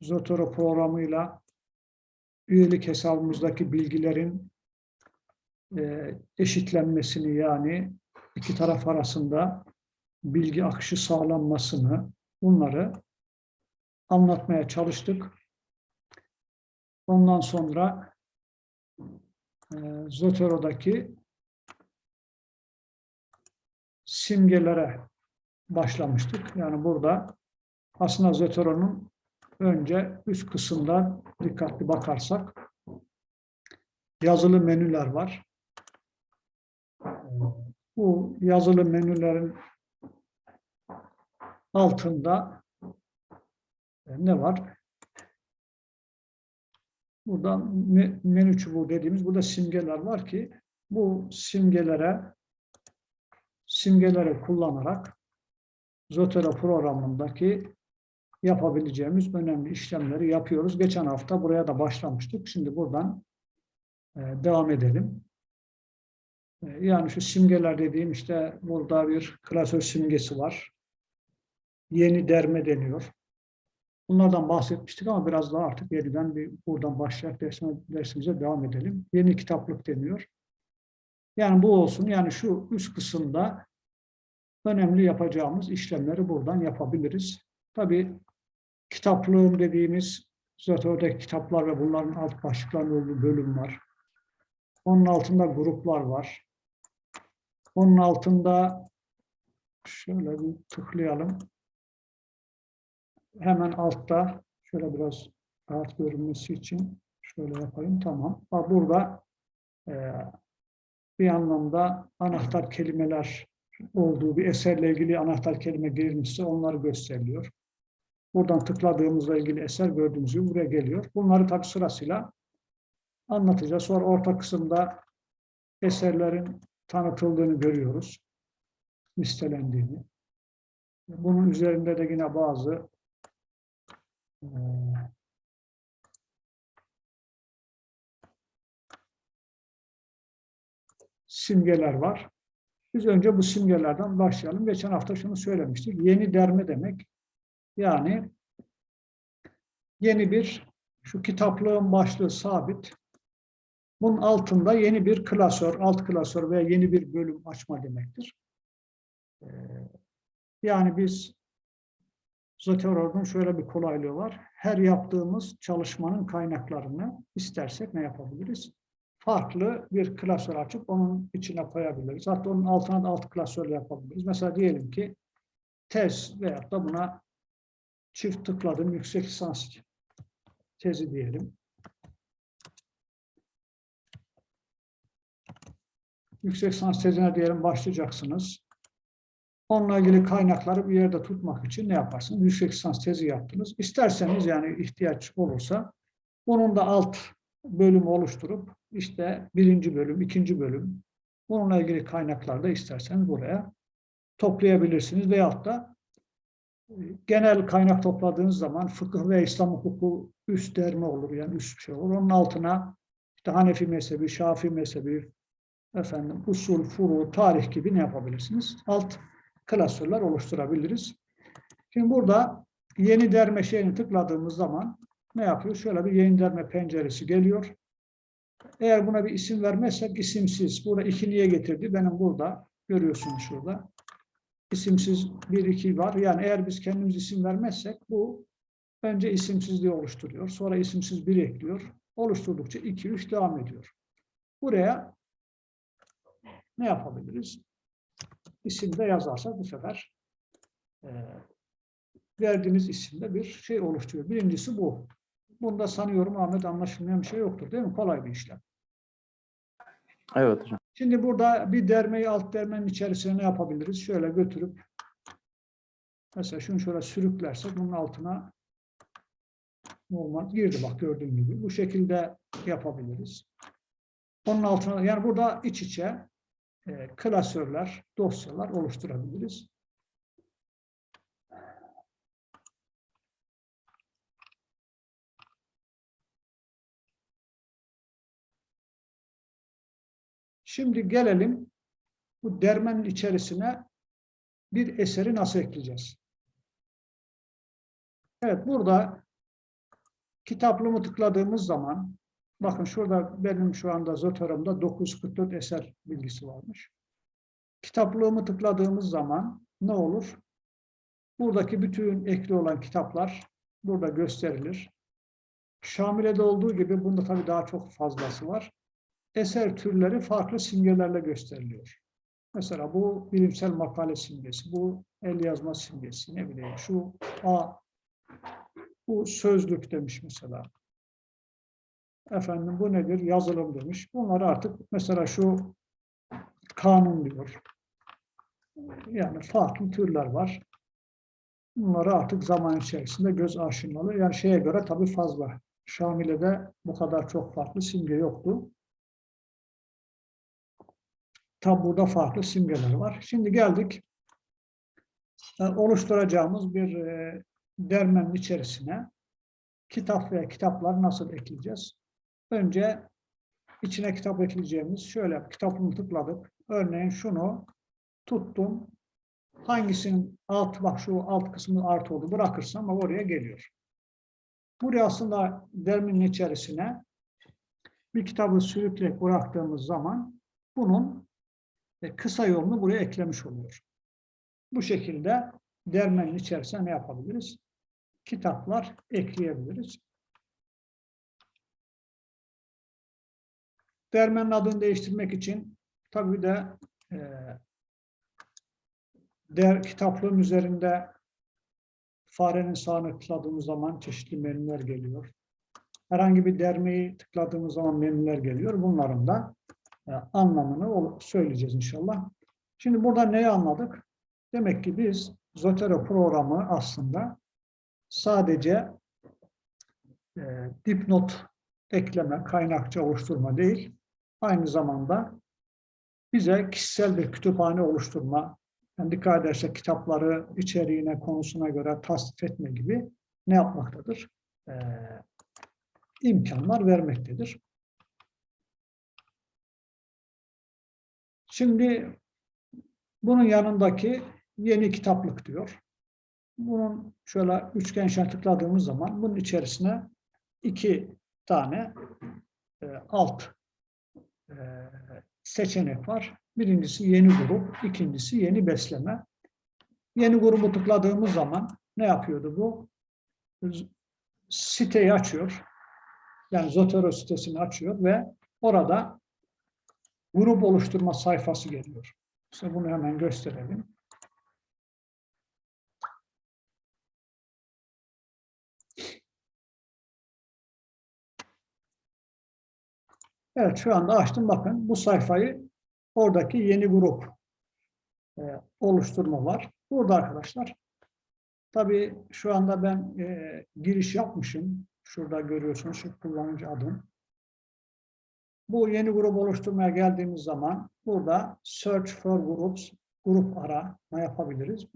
Zotero programıyla üyelik hesabımızdaki bilgilerin e, eşitlenmesini yani iki taraf arasında bilgi akışı sağlanmasını bunları anlatmaya çalıştık. Ondan sonra e, Zotero'daki simgelere başlamıştık. Yani burada aslında Zotero'nun önce üst kısımda dikkatli bakarsak yazılı menüler var. Bu yazılı menülerin altında ne var? Burada menü çubuğu dediğimiz burada simgeler var ki bu simgelere simgeleri kullanarak Zotero programındaki yapabileceğimiz önemli işlemleri yapıyoruz. Geçen hafta buraya da başlamıştık. Şimdi buradan e, devam edelim. E, yani şu simgeler dediğim işte burada bir klasör simgesi var. Yeni derme deniyor. Bunlardan bahsetmiştik ama biraz daha artık yeniden bir buradan başlayarak dersime, dersimize devam edelim. Yeni kitaplık deniyor. Yani bu olsun. Yani şu üst kısımda önemli yapacağımız işlemleri buradan yapabiliriz. Tabii kitaplığın dediğimiz Zotör'deki kitaplar ve bunların alt başlıklarının olduğu bölüm var. Onun altında gruplar var. Onun altında şöyle bir tıklayalım. Hemen altta şöyle biraz rahat görünmesi için şöyle yapayım. Tamam. Burada e, bir anlamda anahtar kelimeler olduğu bir eserle ilgili anahtar kelime girilmişse onları gösteriliyor. Buradan tıkladığımızla ilgili eser gördüğümüz gibi buraya geliyor. Bunları tabi sırasıyla anlatacağız. Sonra orta kısımda eserlerin tanıtıldığını görüyoruz. Listelendiğini. Bunun üzerinde de yine bazı e, simgeler var. Biz önce bu simgelerden başlayalım. Geçen hafta şunu söylemiştik. Yeni derme demek. Yani yeni bir, şu kitaplığın başlığı sabit. Bunun altında yeni bir klasör, alt klasör veya yeni bir bölüm açma demektir. Ee, yani biz Zotero'nun şöyle bir kolaylığı var. Her yaptığımız çalışmanın kaynaklarını istersek ne yapabiliriz? Farklı bir klasör açıp onun içine koyabiliriz. Hatta onun altına da alt klasör yapabiliriz. Mesela diyelim ki tez veyahut da buna çift tıkladım yüksek lisans tezi diyelim. Yüksek lisans tezine diyelim başlayacaksınız. Onunla ilgili kaynakları bir yerde tutmak için ne yaparsınız? Yüksek lisans tezi yaptınız. İsterseniz yani ihtiyaç olursa onun da alt bölümü oluşturup işte birinci bölüm, ikinci bölüm bununla ilgili kaynaklarda isterseniz buraya toplayabilirsiniz veyahut da genel kaynak topladığınız zaman fıkıh ve İslam hukuku üst derme olur yani üst bir şey olur. Onun altına işte Hanefi mezhebi, Şafii mezhebi, efendim usul, furu, tarih gibi ne yapabilirsiniz? Alt klasörler oluşturabiliriz. Şimdi burada yeni derme şeyini tıkladığımız zaman ne yapıyor? Şöyle bir yeni derme penceresi geliyor. Eğer buna bir isim vermezsek isimsiz. Burada iki niye getirdi? Benim burada görüyorsunuz şurada isimsiz bir iki var. Yani eğer biz kendimiz isim vermezsek bu önce isimsizliği oluşturuyor. Sonra isimsiz bir ekliyor. Oluşturdukça iki, üç devam ediyor. Buraya ne yapabiliriz? İsimde yazarsak bu sefer e, verdiğimiz isimde bir şey oluşturuyor. Birincisi bu. Bunda sanıyorum Ahmet anlaşılmayan bir şey yoktur değil mi? Kolay bir işlem. Evet hocam. Şimdi burada bir dermeyi alt dermenin içerisine ne yapabiliriz? Şöyle götürüp mesela şunu şöyle sürüklersek bunun altına normal girdi bak gördüğün gibi. Bu şekilde yapabiliriz. Onun altına yani burada iç içe e, klasörler, dosyalar oluşturabiliriz. Şimdi gelelim bu dermenin içerisine bir eseri nasıl ekleyeceğiz? Evet burada Kitaplığımı tıkladığımız zaman, bakın şurada benim şu anda Zotörüm'de 944 eser bilgisi varmış. Kitaplığımı tıkladığımız zaman ne olur? Buradaki bütün ekli olan kitaplar burada gösterilir. Şamile'de olduğu gibi bunda tabii daha çok fazlası var. Eser türleri farklı simgelerle gösteriliyor. Mesela bu bilimsel makale simgesi, bu el yazma simgesi, ne bileyim şu A, bu sözlük demiş mesela. Efendim bu nedir? Yazılım demiş. Bunları artık mesela şu kanun diyor. Yani farklı türler var. Bunları artık zaman içerisinde göz aşinalı. Yani şeye göre tabii fazla. Şamile'de bu kadar çok farklı simge yoktu. Tabi burada farklı simgeler var. Şimdi geldik e, oluşturacağımız bir e, dermenin içerisine kitap veya kitaplar nasıl ekleyeceğiz? Önce içine kitap ekleyeceğimiz şöyle kitabını tıkladık. Örneğin şunu tuttum. Hangisinin alt bak şu alt kısmı artı oldu bırakırsam oraya geliyor. Buraya aslında dermenin içerisine bir kitabı sürükleyip bıraktığımız zaman bunun e, kısa yolunu buraya eklemiş oluyor. Bu şekilde dermenin içerisine ne yapabiliriz? Kitaplar ekleyebiliriz. Dermenin adını değiştirmek için tabii de e, der, kitaplığın üzerinde farenin sağını tıkladığımız zaman çeşitli menüler geliyor. Herhangi bir dermeyi tıkladığımız zaman menüler geliyor. Bunların da anlamını söyleyeceğiz inşallah. Şimdi burada neyi anladık? Demek ki biz Zotero programı aslında sadece e, dipnot ekleme, kaynakça oluşturma değil, aynı zamanda bize kişisel bir kütüphane oluşturma, yani dikkat edersek kitapları içeriğine, konusuna göre tasnif etme gibi ne yapmaktadır? E, imkanlar vermektedir. Şimdi bunun yanındaki yeni kitaplık diyor. Bunun şöyle üçgen şart tıkladığımız zaman bunun içerisine iki tane e, alt e, seçenek var. Birincisi yeni grup, ikincisi yeni besleme. Yeni grubu tıkladığımız zaman ne yapıyordu bu? Siteyi açıyor. Yani Zotero sitesini açıyor ve orada grup oluşturma sayfası geliyor. İşte bunu hemen gösterelim. Evet şu anda açtım bakın bu sayfayı oradaki yeni grup e, oluşturma var. Burada arkadaşlar tabii şu anda ben e, giriş yapmışım. Şurada görüyorsunuz şu kullanıcı adım. Bu yeni grup oluşturmaya geldiğimiz zaman burada search for groups, grup arama yapabiliriz.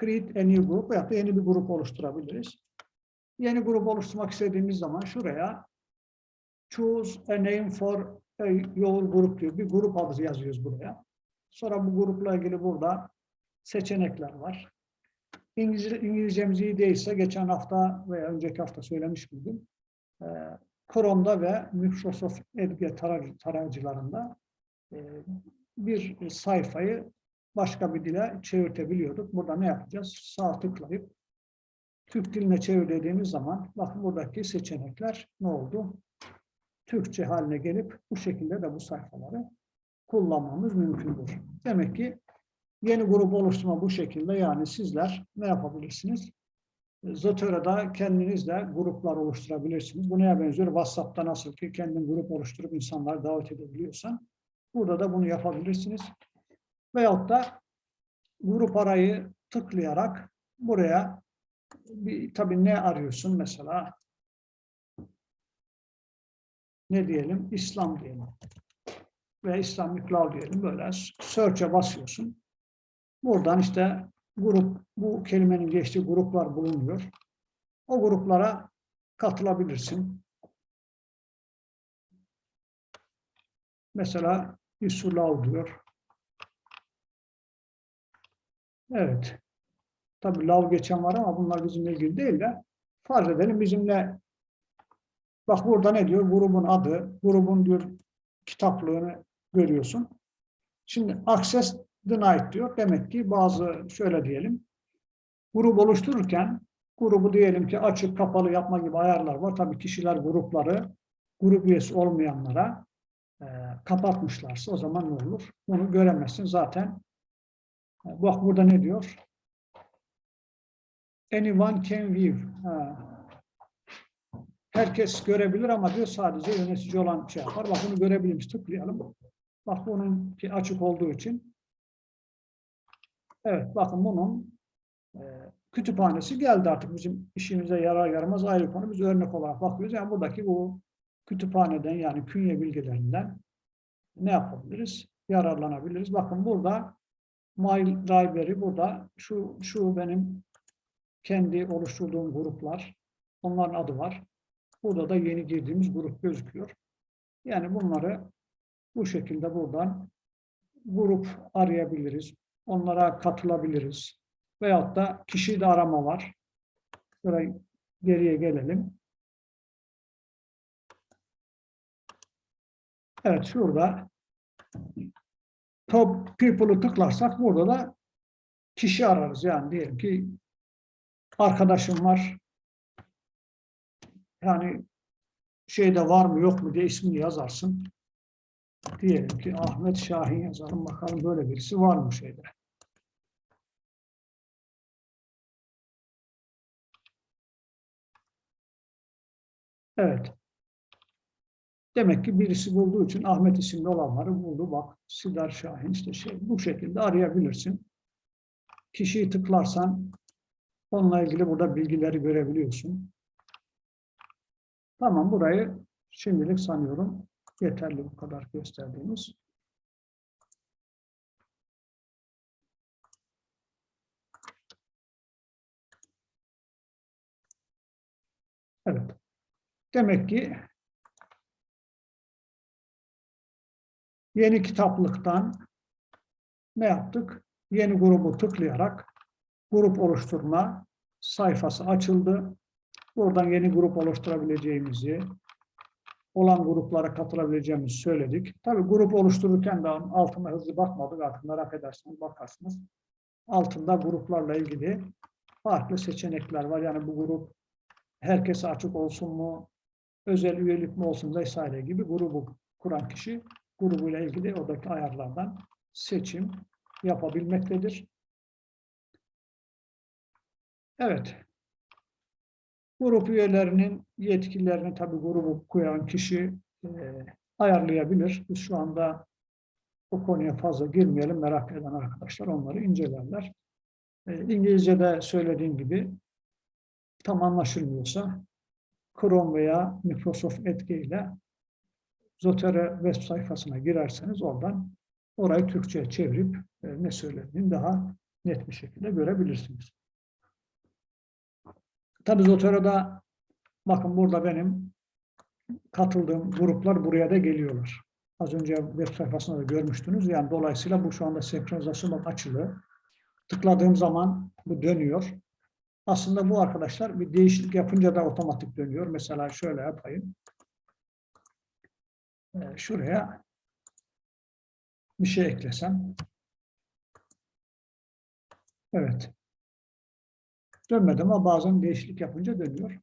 Create a new group veya yeni bir grup oluşturabiliriz. Yeni grup oluşturmak istediğimiz zaman şuraya choose a name for a your group diyor. Bir grup adı yazıyoruz buraya. Sonra bu grupla ilgili burada seçenekler var. İngilizce, İngilizcemiz iyi değilse geçen hafta veya önceki hafta söylemiş miydim? Ee, Chrome'da ve Microsoft Edge tarayıcılarında e, bir sayfayı başka bir dile çevirtebiliyorduk. Burada ne yapacağız? Sağ tıklayıp Türk diline çevir dediğimiz zaman bakın buradaki seçenekler ne oldu? Türkçe haline gelip bu şekilde de bu sayfaları kullanmamız mümkündür. Demek ki yeni grup oluşturma bu şekilde yani sizler ne yapabilirsiniz? Zotero'da kendinizle gruplar oluşturabilirsiniz. Bu neye benziyor? WhatsApp'ta nasıl ki kendin grup oluşturup insanları davet edebiliyorsan burada da bunu yapabilirsiniz. Veyahut da grup arayı tıklayarak buraya bir, tabii ne arıyorsun mesela? Ne diyelim? İslam diyelim. Ve İslamic Law diyelim. Böyle search'e basıyorsun. Buradan işte grup, bu kelimenin geçtiği gruplar bulunuyor. O gruplara katılabilirsin. Mesela Yusulav diyor. Evet. Tabi lav geçen var ama bunlar bizimle ilgili değil de farz edelim bizimle Bak burada ne diyor? Grubun adı, grubun diyor kitaplığını görüyorsun. Şimdi denied diyor. Demek ki bazı şöyle diyelim. Grup oluştururken grubu diyelim ki açık kapalı yapma gibi ayarlar var. Tabii kişiler grupları grup üyesi olmayanlara e, kapatmışlarsa o zaman ne olur? Bunu göremezsin zaten. E, bak burada ne diyor? Anyone can view. Ha. Herkes görebilir ama diyor sadece yönetici olan şey yapar. Bak bunu görebiliriz. Tıklayalım. Bak bunun ki açık olduğu için. Evet bakın bunun e, kütüphanesi geldi artık bizim işimize yarar yaramaz ayrı konu. Biz örnek olarak bakıyoruz. Yani buradaki bu kütüphaneden yani künye bilgilerinden ne yapabiliriz? Yararlanabiliriz. Bakın burada My Library burada şu şu benim kendi oluşturduğum gruplar. Onların adı var. Burada da yeni girdiğimiz grup gözüküyor. Yani bunları bu şekilde buradan grup arayabiliriz. Onlara katılabiliriz. Veyahut da kişi de arama var. Şöyle geriye gelelim. Evet şurada top people'ı tıklarsak burada da kişi ararız. Yani diyelim ki arkadaşım var. Yani şeyde var mı yok mu diye ismini yazarsın. Diyelim ki Ahmet Şahin yazalım bakalım böyle birisi var mı şeyde. Evet. Demek ki birisi bulduğu için Ahmet isimli olanları buldu. Bak Sidar Şahin işte şey bu şekilde arayabilirsin. Kişiyi tıklarsan onunla ilgili burada bilgileri görebiliyorsun. Tamam burayı şimdilik sanıyorum yeterli bu kadar gösterdiğimiz. Evet. Demek ki yeni kitaplıktan ne yaptık? Yeni grubu tıklayarak grup oluşturma sayfası açıldı. Buradan yeni grup oluşturabileceğimizi, olan gruplara katılabileceğimizi söyledik. Tabii grup oluştururken de altına hızlı bakmadık. Artık merak ederseniz bakarsınız. Altında gruplarla ilgili farklı seçenekler var. Yani bu grup herkese açık olsun mu, özel üyelik mi olsun vesaire gibi grubu kuran kişi grubuyla ilgili oradaki ayarlardan seçim yapabilmektedir. Evet. Grup üyelerinin yetkilerini tabii grubu kuran kişi e, ayarlayabilir. Biz şu anda o konuya fazla girmeyelim. Merak eden arkadaşlar onları incelerler. E, İngilizce'de söylediğim gibi tam anlaşılmıyorsa Chrome veya Microsoft Edge ile Zotero web sayfasına girerseniz oradan orayı Türkçe'ye çevirip e, ne söylediğini daha net bir şekilde görebilirsiniz. Tabii Zotero'da bakın burada benim katıldığım gruplar buraya da geliyorlar. Az önce web sayfasında da görmüştünüz. Yani dolayısıyla bu şu anda senkronizasyon açılı. Tıkladığım zaman bu dönüyor. Aslında bu arkadaşlar bir değişiklik yapınca da otomatik dönüyor. Mesela şöyle yapayım. Ee, şuraya bir şey eklesem. Evet. Dönmedi ama bazen değişiklik yapınca dönüyor.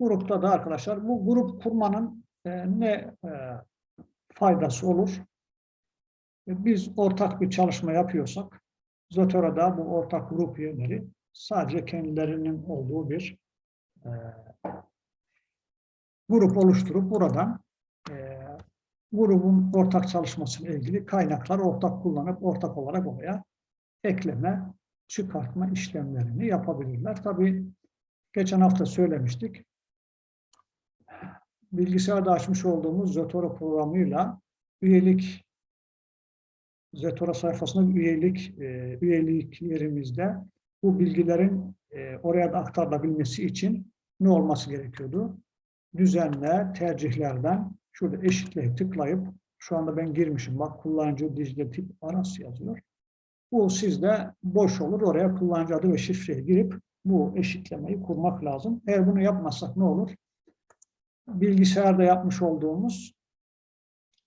Grupta da arkadaşlar bu grup kurmanın e, ne e, faydası olur? E, biz ortak bir çalışma yapıyorsak Zotero'da bu ortak grup üyeleri sadece kendilerinin olduğu bir e, grup oluşturup buradan e, grubun ortak çalışmasıyla ilgili kaynakları ortak kullanıp ortak olarak oraya ekleme, çıkartma işlemlerini yapabilirler. Tabii geçen hafta söylemiştik. Bilgisayarda açmış olduğumuz Zotero programıyla üyelik Zotero sayfasında üyelik e, üyelik yerimizde bu bilgilerin e, oraya da aktarılabilmesi için ne olması gerekiyordu? Düzenle, tercihlerden şurada eşitle tıklayıp şu anda ben girmişim. Bak kullanıcı dijital tip arası yazıyor. Bu sizde boş olur. Oraya kullanıcı adı ve şifreye girip bu eşitlemeyi kurmak lazım. Eğer bunu yapmazsak ne olur? bilgisayarda yapmış olduğumuz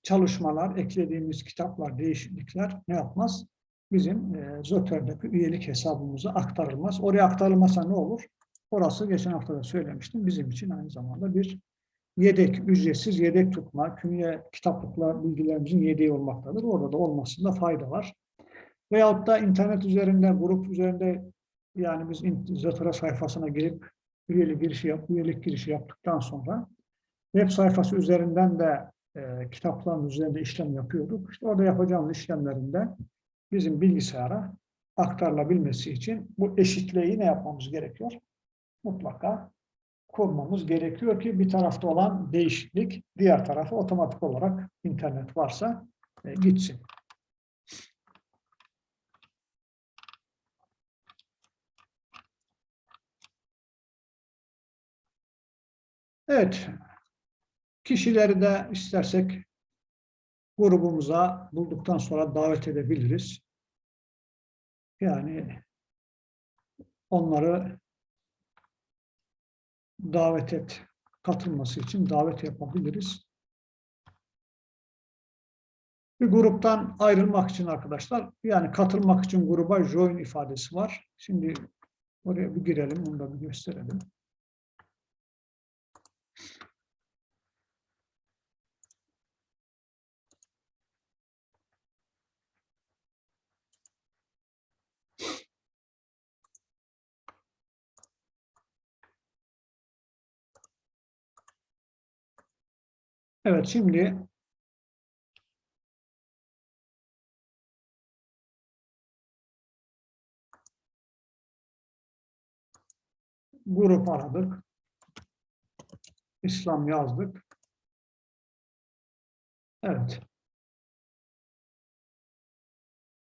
çalışmalar, eklediğimiz kitaplar, değişiklikler ne yapmaz? Bizim e, Zotör'deki üyelik hesabımıza aktarılmaz. Oraya aktarılmasa ne olur? Orası geçen hafta da söylemiştim. Bizim için aynı zamanda bir yedek, ücretsiz yedek tutma, künye kitaplıkla bilgilerimizin yedeği olmaktadır. Orada da olmasında fayda var. Veyahut da internet üzerinde, grup üzerinde yani biz Zotera sayfasına girip üyelik girişi, yap, üyelik girişi yaptıktan sonra web sayfası üzerinden de e, kitapların üzerinde işlem yapıyorduk. İşte orada yapacağımız işlemlerinde bizim bilgisayara aktarılabilmesi için bu eşitliği ne yapmamız gerekiyor? Mutlaka kurmamız gerekiyor ki bir tarafta olan değişiklik diğer tarafa otomatik olarak internet varsa e, gitsin. Evet. Kişileri de istersek grubumuza bulduktan sonra davet edebiliriz. Yani onları davet et, katılması için davet yapabiliriz. Bir gruptan ayrılmak için arkadaşlar, yani katılmak için gruba join ifadesi var. Şimdi oraya bir girelim, onu da bir gösterelim. Evet, şimdi grup aradık. İslam yazdık. Evet.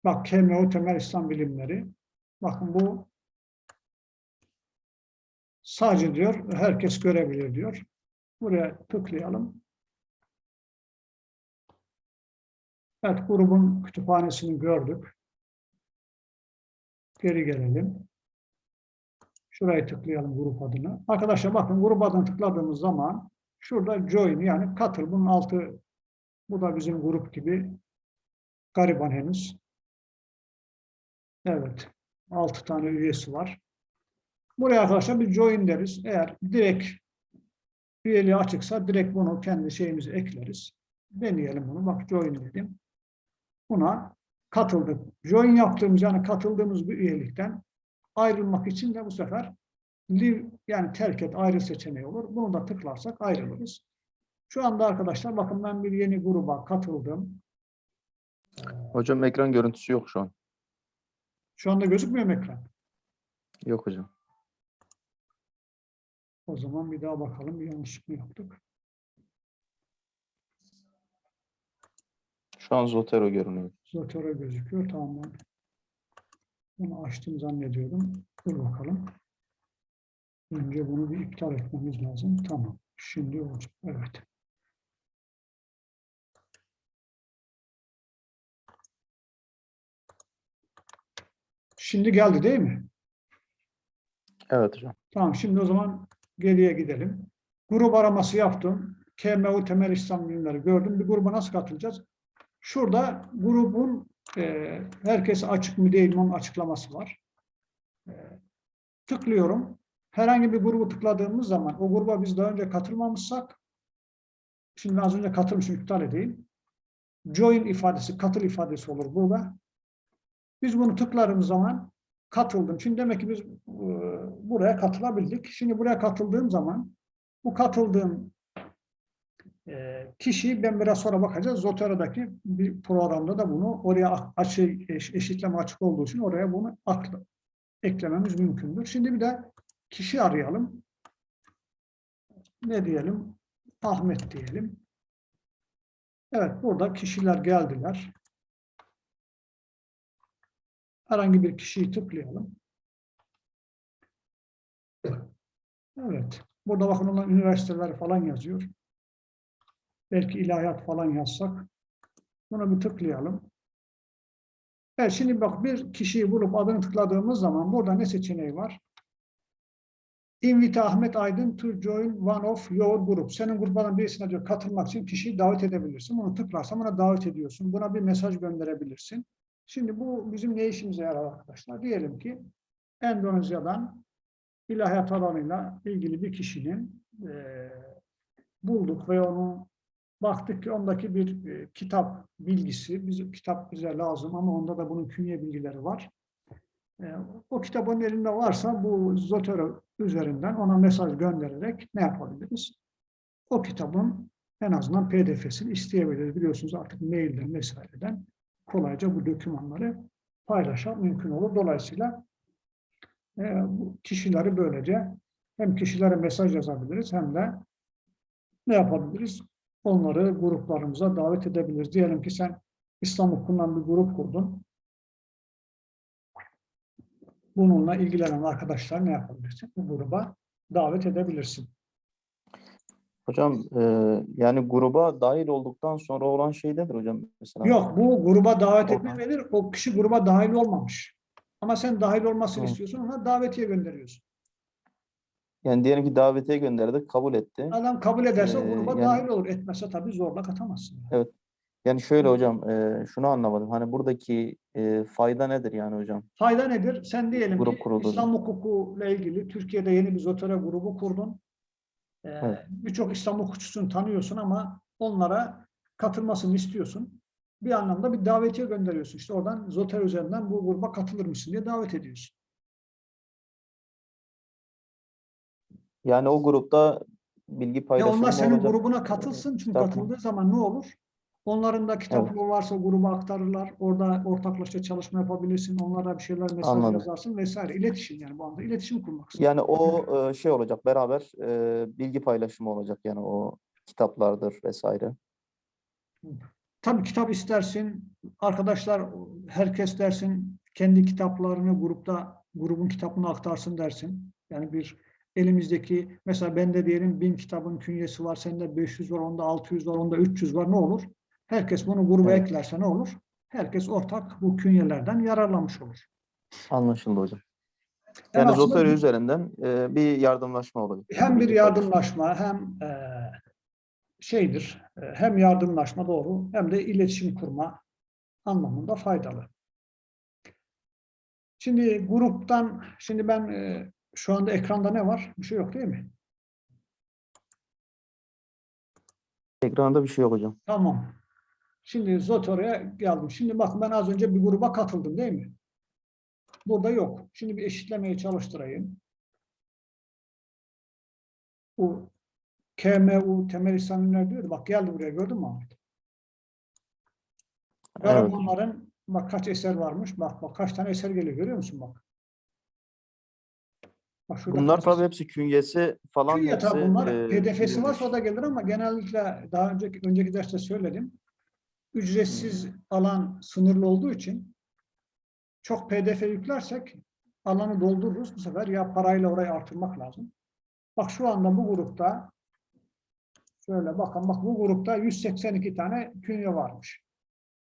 Bak KMO temel İslam bilimleri. Bakın bu sadece diyor herkes görebilir diyor. Buraya tıklayalım. Evet, grubun kütüphanesini gördük. Geri gelelim. Şuraya tıklayalım grup adını. Arkadaşlar bakın grup adını tıkladığımız zaman şurada join yani katıl. Bunun altı bu da bizim grup gibi gariban henüz. Evet. Altı tane üyesi var. Buraya arkadaşlar bir join deriz. Eğer direkt üyeliği açıksa direkt bunu kendi şeyimize ekleriz. Deneyelim bunu. Bak join dedim. Buna katıldık. Join yaptığımız yani katıldığımız bir üyelikten ayrılmak için de bu sefer leave yani terk et ayrı seçeneği olur. Bunu da tıklarsak ayrılırız. Şu anda arkadaşlar bakın ben bir yeni gruba katıldım. Hocam ekran görüntüsü yok şu an. Şu anda gözükmüyor mu ekran? Yok hocam. O zaman bir daha bakalım bir yanlışlık mı yaptık? Şu an Zotero görünüyor. Zotero gözüküyor. Tamam bunu açtım zannediyorum. Dur bakalım. Önce bunu bir iptal etmemiz lazım. Tamam. Şimdi olacak. Evet. Şimdi geldi değil mi? Evet hocam. Tamam şimdi o zaman geriye gidelim. Grup araması yaptım. KMU temel İslam bilimleri gördüm. Bir gruba nasıl katılacağız? Şurada grubun e, herkes açık mı değil mi onun açıklaması var. E, tıklıyorum. Herhangi bir grubu tıkladığımız zaman o gruba biz daha önce katılmamışsak şimdi az önce katılmışım iptal edeyim. Join ifadesi, katıl ifadesi olur burada. Biz bunu tıkladığımız zaman katıldım. Şimdi demek ki biz e, buraya katılabildik. Şimdi buraya katıldığım zaman bu katıldığım e, kişiyi ben biraz sonra bakacağız. Zotera'daki bir programda da bunu oraya açı, eş, eşitleme açık olduğu için oraya bunu akla, eklememiz mümkündür. Şimdi bir de kişi arayalım. Ne diyelim? Ahmet diyelim. Evet burada kişiler geldiler. Herhangi bir kişiyi tıklayalım. Evet. Burada bakın olan üniversiteler falan yazıyor. Belki ilahiyat falan yazsak. Buna bir tıklayalım. Evet şimdi bak bir kişiyi bulup adını tıkladığımız zaman burada ne seçeneği var? Invite Ahmet Aydın to join one of your group. Senin gruplardan birisine diyor katılmak için kişiyi davet edebilirsin. Bunu tıklarsan buna davet ediyorsun. Buna bir mesaj gönderebilirsin. Şimdi bu bizim ne işimize yarar arkadaşlar? Diyelim ki Endonezya'dan ilahiyat alanıyla ilgili bir kişinin eee, bulduk ve onu baktık ki ondaki bir e, kitap bilgisi, bizim kitap bize lazım ama onda da bunun künye bilgileri var. E, o kitap onun elinde varsa bu Zotero üzerinden ona mesaj göndererek ne yapabiliriz? O kitabın en azından PDF'sini isteyebiliriz. Biliyorsunuz artık mailden vesaireden kolayca bu dokümanları paylaşmak mümkün olur. Dolayısıyla e, kişileri böylece hem kişilere mesaj yazabiliriz hem de ne yapabiliriz? Onları gruplarımıza davet edebiliriz. Diyelim ki sen İslam hukukundan bir grup kurdun. Bununla ilgilenen arkadaşlar ne yapabilirsin? Bu gruba davet edebilirsin. Hocam e, yani gruba dahil olduktan sonra olan şey nedir hocam? Mesela Yok bu gruba davet etme verir. O kişi gruba dahil olmamış. Ama sen dahil olmasını Hı. istiyorsun. Ona davetiye gönderiyorsun. Yani diyelim ki davetiye gönderdik, kabul etti. Adam kabul ederse Ee, gruba yani- dahil olur. Etmezse tabii zorla katamazsın. yani. Yani şöyle hocam, e, şunu anlamadım. Hani buradaki e, fayda nedir yani hocam? Fayda nedir? Sen diyelim Grup ki kuruldu. İslam hukukuyla ilgili Türkiye'de yeni bir Zotero grubu kurdun. Ee, Evet. Birçok İslam hukukçusunu tanıyorsun ama onlara katılmasını istiyorsun. Bir anlamda bir davetiye gönderiyorsun. İşte oradan Zotero üzerinden bu gruba katılır mısın diye davet ediyorsun. Yani o grupta bilgi Ya paylaşımı onlar senin olacak. grubuna katılsın. Çünkü mı? katıldığı zaman ne olur? Onların da kitapları varsa gruba aktarırlar. Orada ortaklaşa çalışma yapabilirsin. Onlara bir şeyler mesaj Anladım. yazarsın vesaire. İletişim yani bu anda iletişim kurmak. Yani o e, şey olacak, beraber e, bilgi paylaşımı olacak yani o kitaplardır vesaire. Tabii kitap istersin, arkadaşlar herkes dersin, kendi kitaplarını grupta, grubun kitabını aktarsın dersin. Yani bir elimizdeki, mesela bende diyelim bin kitabın künyesi var, sende 500 var, onda 600 var, onda 300 var, ne olur? Herkes bunu gruba Evet. eklerse ne olur? Herkes ortak bu künyelerden yararlanmış olur. Anlaşıldı hocam. Yani bir- üzerinden e, bir yardımlaşma olacak. hem bir yardımlaşma hem e, şeydir, e, hem yardımlaşma doğru hem de iletişim kurma anlamında faydalı. Şimdi gruptan, şimdi ben e, şu anda ekranda ne var? Bir şey yok değil mi? Ekranda bir şey yok hocam. Tamam. Şimdi Zotero'ya geldim. Şimdi bakın ben az önce bir gruba katıldım değil mi? Burada yok. Şimdi bir eşitlemeye çalıştırayım. Bu KMU temel İslamlar diyordu. Bak geldi buraya gördün mü Ahmet? Evet. Karamanların bak kaç eser varmış. Bak bak kaç tane eser geliyor görüyor musun bak. Şurada Bunlar tabii hepsi künyesi falan Künye hepsi tabii bunlar e, PDF'si varsa o da gelir ama genellikle daha önceki önceki derste söyledim. Ücretsiz alan sınırlı olduğu için çok PDF yüklersek alanı doldururuz. Bu sefer ya parayla orayı artırmak lazım. Bak şu anda bu grupta şöyle bakın bak bu grupta 182 tane künye varmış.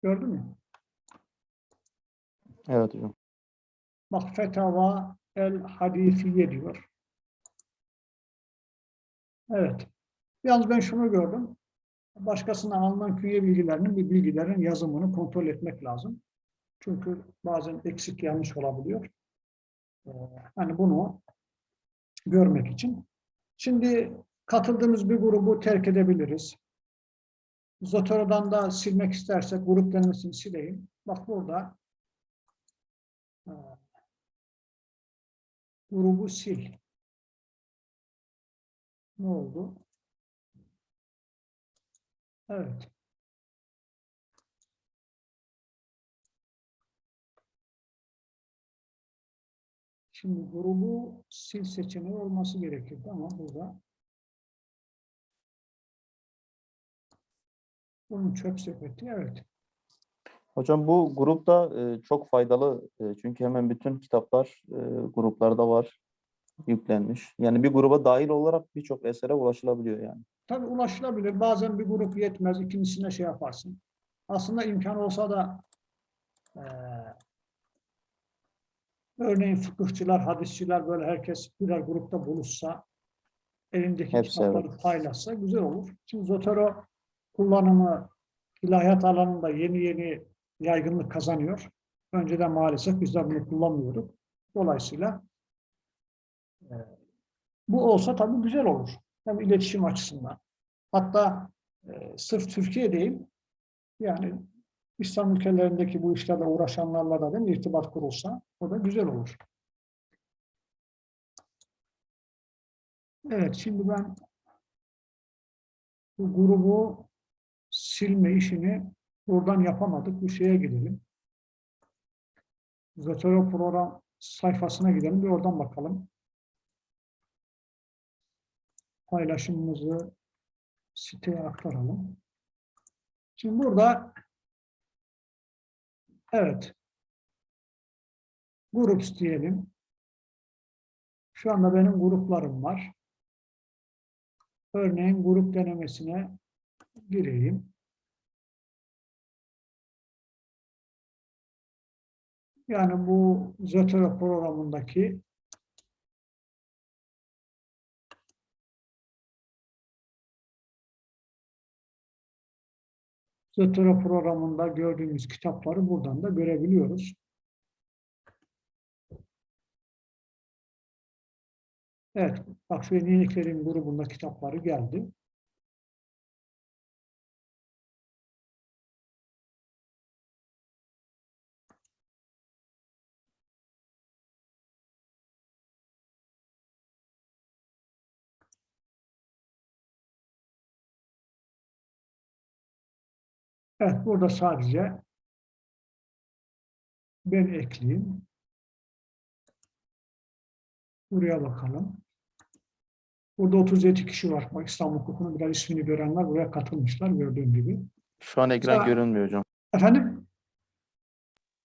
Gördün mü? Evet hocam. Bak Fetava el Hadifiye diyor. Evet. Yalnız ben şunu gördüm. Başkasından alınan künye bilgilerinin bir bilgilerin yazımını kontrol etmek lazım. Çünkü bazen eksik yanlış olabiliyor. Ee, hani bunu görmek için. Şimdi katıldığımız bir grubu terk edebiliriz. Zotero'dan da silmek istersek grup denemesini sileyim. Bak burada e, grubu sil. Ne oldu? Evet. Şimdi grubu sil seçeneği olması gerekirdi ama burada bunun çöp sepeti evet. Hocam bu grupta e, çok faydalı e, çünkü hemen bütün kitaplar e, gruplarda var yüklenmiş. Yani bir gruba dahil olarak birçok esere ulaşılabiliyor yani. Tabii ulaşılabilir. Bazen bir grup yetmez. ikincisine şey yaparsın. Aslında imkan olsa da eee Örneğin fıkıhçılar, hadisçiler böyle herkes birer grupta buluşsa, elindeki Hepsi, kitapları evet. paylaşsa güzel olur. Şimdi Zotero kullanımı ilahiyat alanında yeni yeni yaygınlık kazanıyor. Önceden maalesef biz de bunu kullanmıyorduk. Dolayısıyla e, bu olsa tabii güzel olur. Hem iletişim açısından. Hatta e, sırf Türkiye değil, yani İslam ülkelerindeki bu işlerle uğraşanlarla da değil irtibat kurulsa o da güzel olur. Evet, şimdi ben bu grubu silme işini buradan yapamadık. Bu şeye gidelim. Zotero program sayfasına gidelim. Bir oradan bakalım. Paylaşımımızı siteye aktaralım. Şimdi burada evet groups diyelim. Şu anda benim gruplarım var. Örneğin grup denemesine gireyim. Yani bu Zotero programındaki Zotero programında gördüğümüz kitapları buradan da görebiliyoruz. Evet, bak yeniliklerin grubunda kitapları geldi. Evet, burada sadece ben ekleyeyim. Buraya bakalım. Burada 37 kişi var. İstanbul Hukuku'nun biraz ismini görenler buraya katılmışlar gördüğün gibi. Şu an ekran Sa- görünmüyor hocam. Efendim,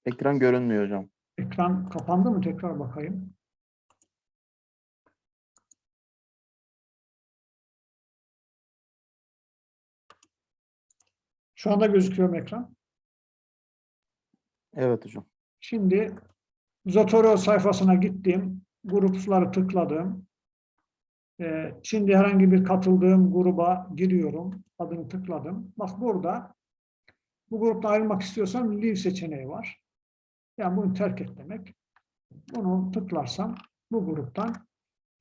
Ekran görünmüyor hocam. ekran kapandı mı? Tekrar bakayım. Şu anda gözüküyor mu ekran? Evet hocam. Şimdi Zotero sayfasına gittim. Grupları tıkladım. Ee, şimdi herhangi bir katıldığım gruba giriyorum. Adını tıkladım. Bak burada bu grupta ayrılmak istiyorsam leave seçeneği var. Yani bunu terk et demek. Bunu tıklarsam bu gruptan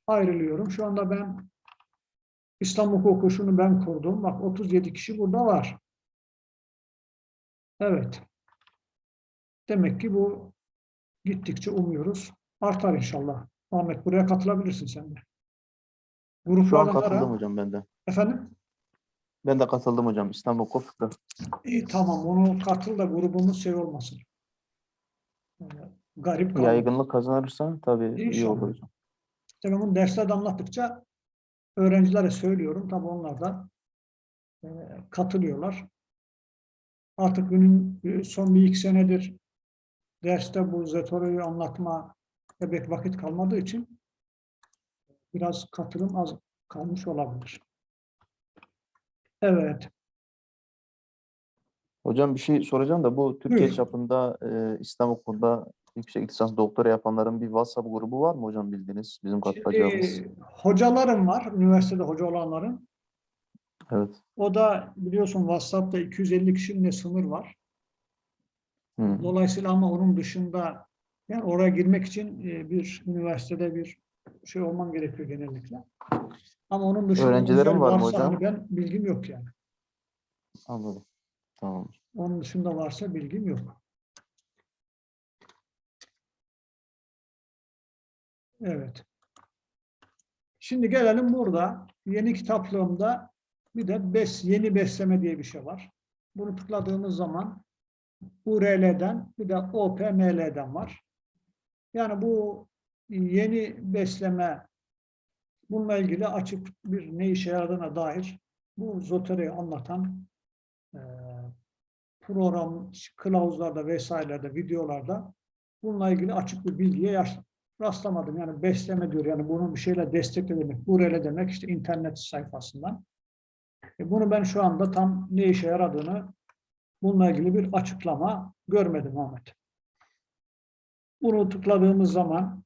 ayrılıyorum. Şu anda ben İslam hukuku şunu ben kurdum. Bak 37 kişi burada var. Evet. Demek ki bu gittikçe umuyoruz. Artar inşallah. Ahmet buraya katılabilirsin sen de. Şu an Gruplardan ara. katıldım hocam ben de. Efendim? Ben de katıldım hocam. İstanbul Hukuk İyi tamam onu katıl da grubumuz şey olmasın. Ee, garip kalmasın. Yaygınlık kazanırsa tabii iyi İnşallah. olur hocam. İşte ben bunu derslerde anlattıkça öğrencilere söylüyorum. Tabii onlar da e, katılıyorlar. Artık günün e, son bir iki senedir derste bu Zetoro'yu anlatma pek vakit kalmadığı için biraz katılım az kalmış olabilir. Evet. Hocam bir şey soracağım da bu Türkiye Buyurun. çapında e, İslam Okulu'nda yüksek lisans doktora yapanların bir WhatsApp grubu var mı hocam bildiğiniz? Bizim katılacağımız. Şimdi, hocalarım var, üniversitede hoca olanların. Evet. O da biliyorsun WhatsApp'ta 250 kişinin sınır var. Hı. Dolayısıyla ama onun dışında yani oraya girmek için e, bir üniversitede bir şey olman gerekiyor genellikle. Ama onun dışında Öğrencilerin özel var mı hocam? hani ben bilgim yok yani. Anladım. Tamam. Onun dışında varsa bilgim yok. Evet. Şimdi gelelim burada. Yeni kitaplığımda bir de bes, yeni besleme diye bir şey var. Bunu tıkladığımız zaman URL'den bir de OPML'den var. Yani bu yeni besleme bununla ilgili açık bir ne işe yaradığına dair bu Zotero'yu anlatan eee, program kılavuzlarda vesairelerde, videolarda bununla ilgili açık bir bilgiye rastlamadım. Yani besleme diyor. Yani bunu bir şeyle destekle demek. URL demek işte internet sayfasından. E bunu ben şu anda tam ne işe yaradığını bununla ilgili bir açıklama görmedim Ahmet. Bunu tıkladığımız zaman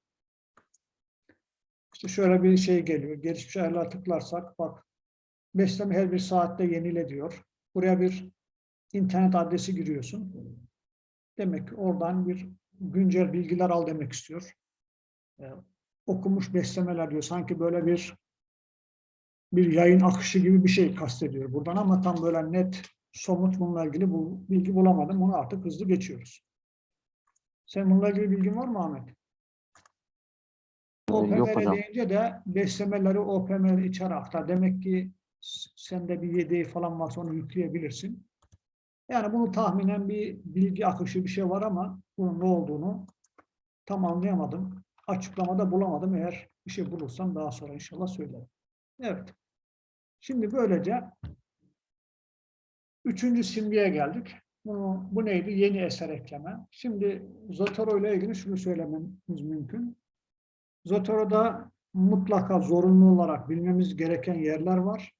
işte şöyle bir şey geliyor. Gelişmiş ayarlar tıklarsak bak besleme her bir saatte yenile diyor. Buraya bir internet adresi giriyorsun. Demek ki oradan bir güncel bilgiler al demek istiyor. Ee, okumuş beslemeler diyor. Sanki böyle bir bir yayın akışı gibi bir şey kastediyor buradan ama tam böyle net somut bununla ilgili bu bilgi bulamadım. Onu artık hızlı geçiyoruz. Sen bununla ilgili bilgin var mı Ahmet? Yok hocam. deyince de beslemeleri OPMR içeri aktar. Demek ki sende bir yedeği falan varsa onu yükleyebilirsin. Yani bunu tahminen bir bilgi akışı bir şey var ama bunun ne olduğunu tam anlayamadım. Açıklamada bulamadım. Eğer bir şey bulursam daha sonra inşallah söylerim. Evet. Şimdi böylece üçüncü simgeye geldik. Bu, bu neydi? Yeni eser ekleme. Şimdi Zotero ile ilgili şunu söylememiz mümkün. Zotero'da mutlaka zorunlu olarak bilmemiz gereken yerler var.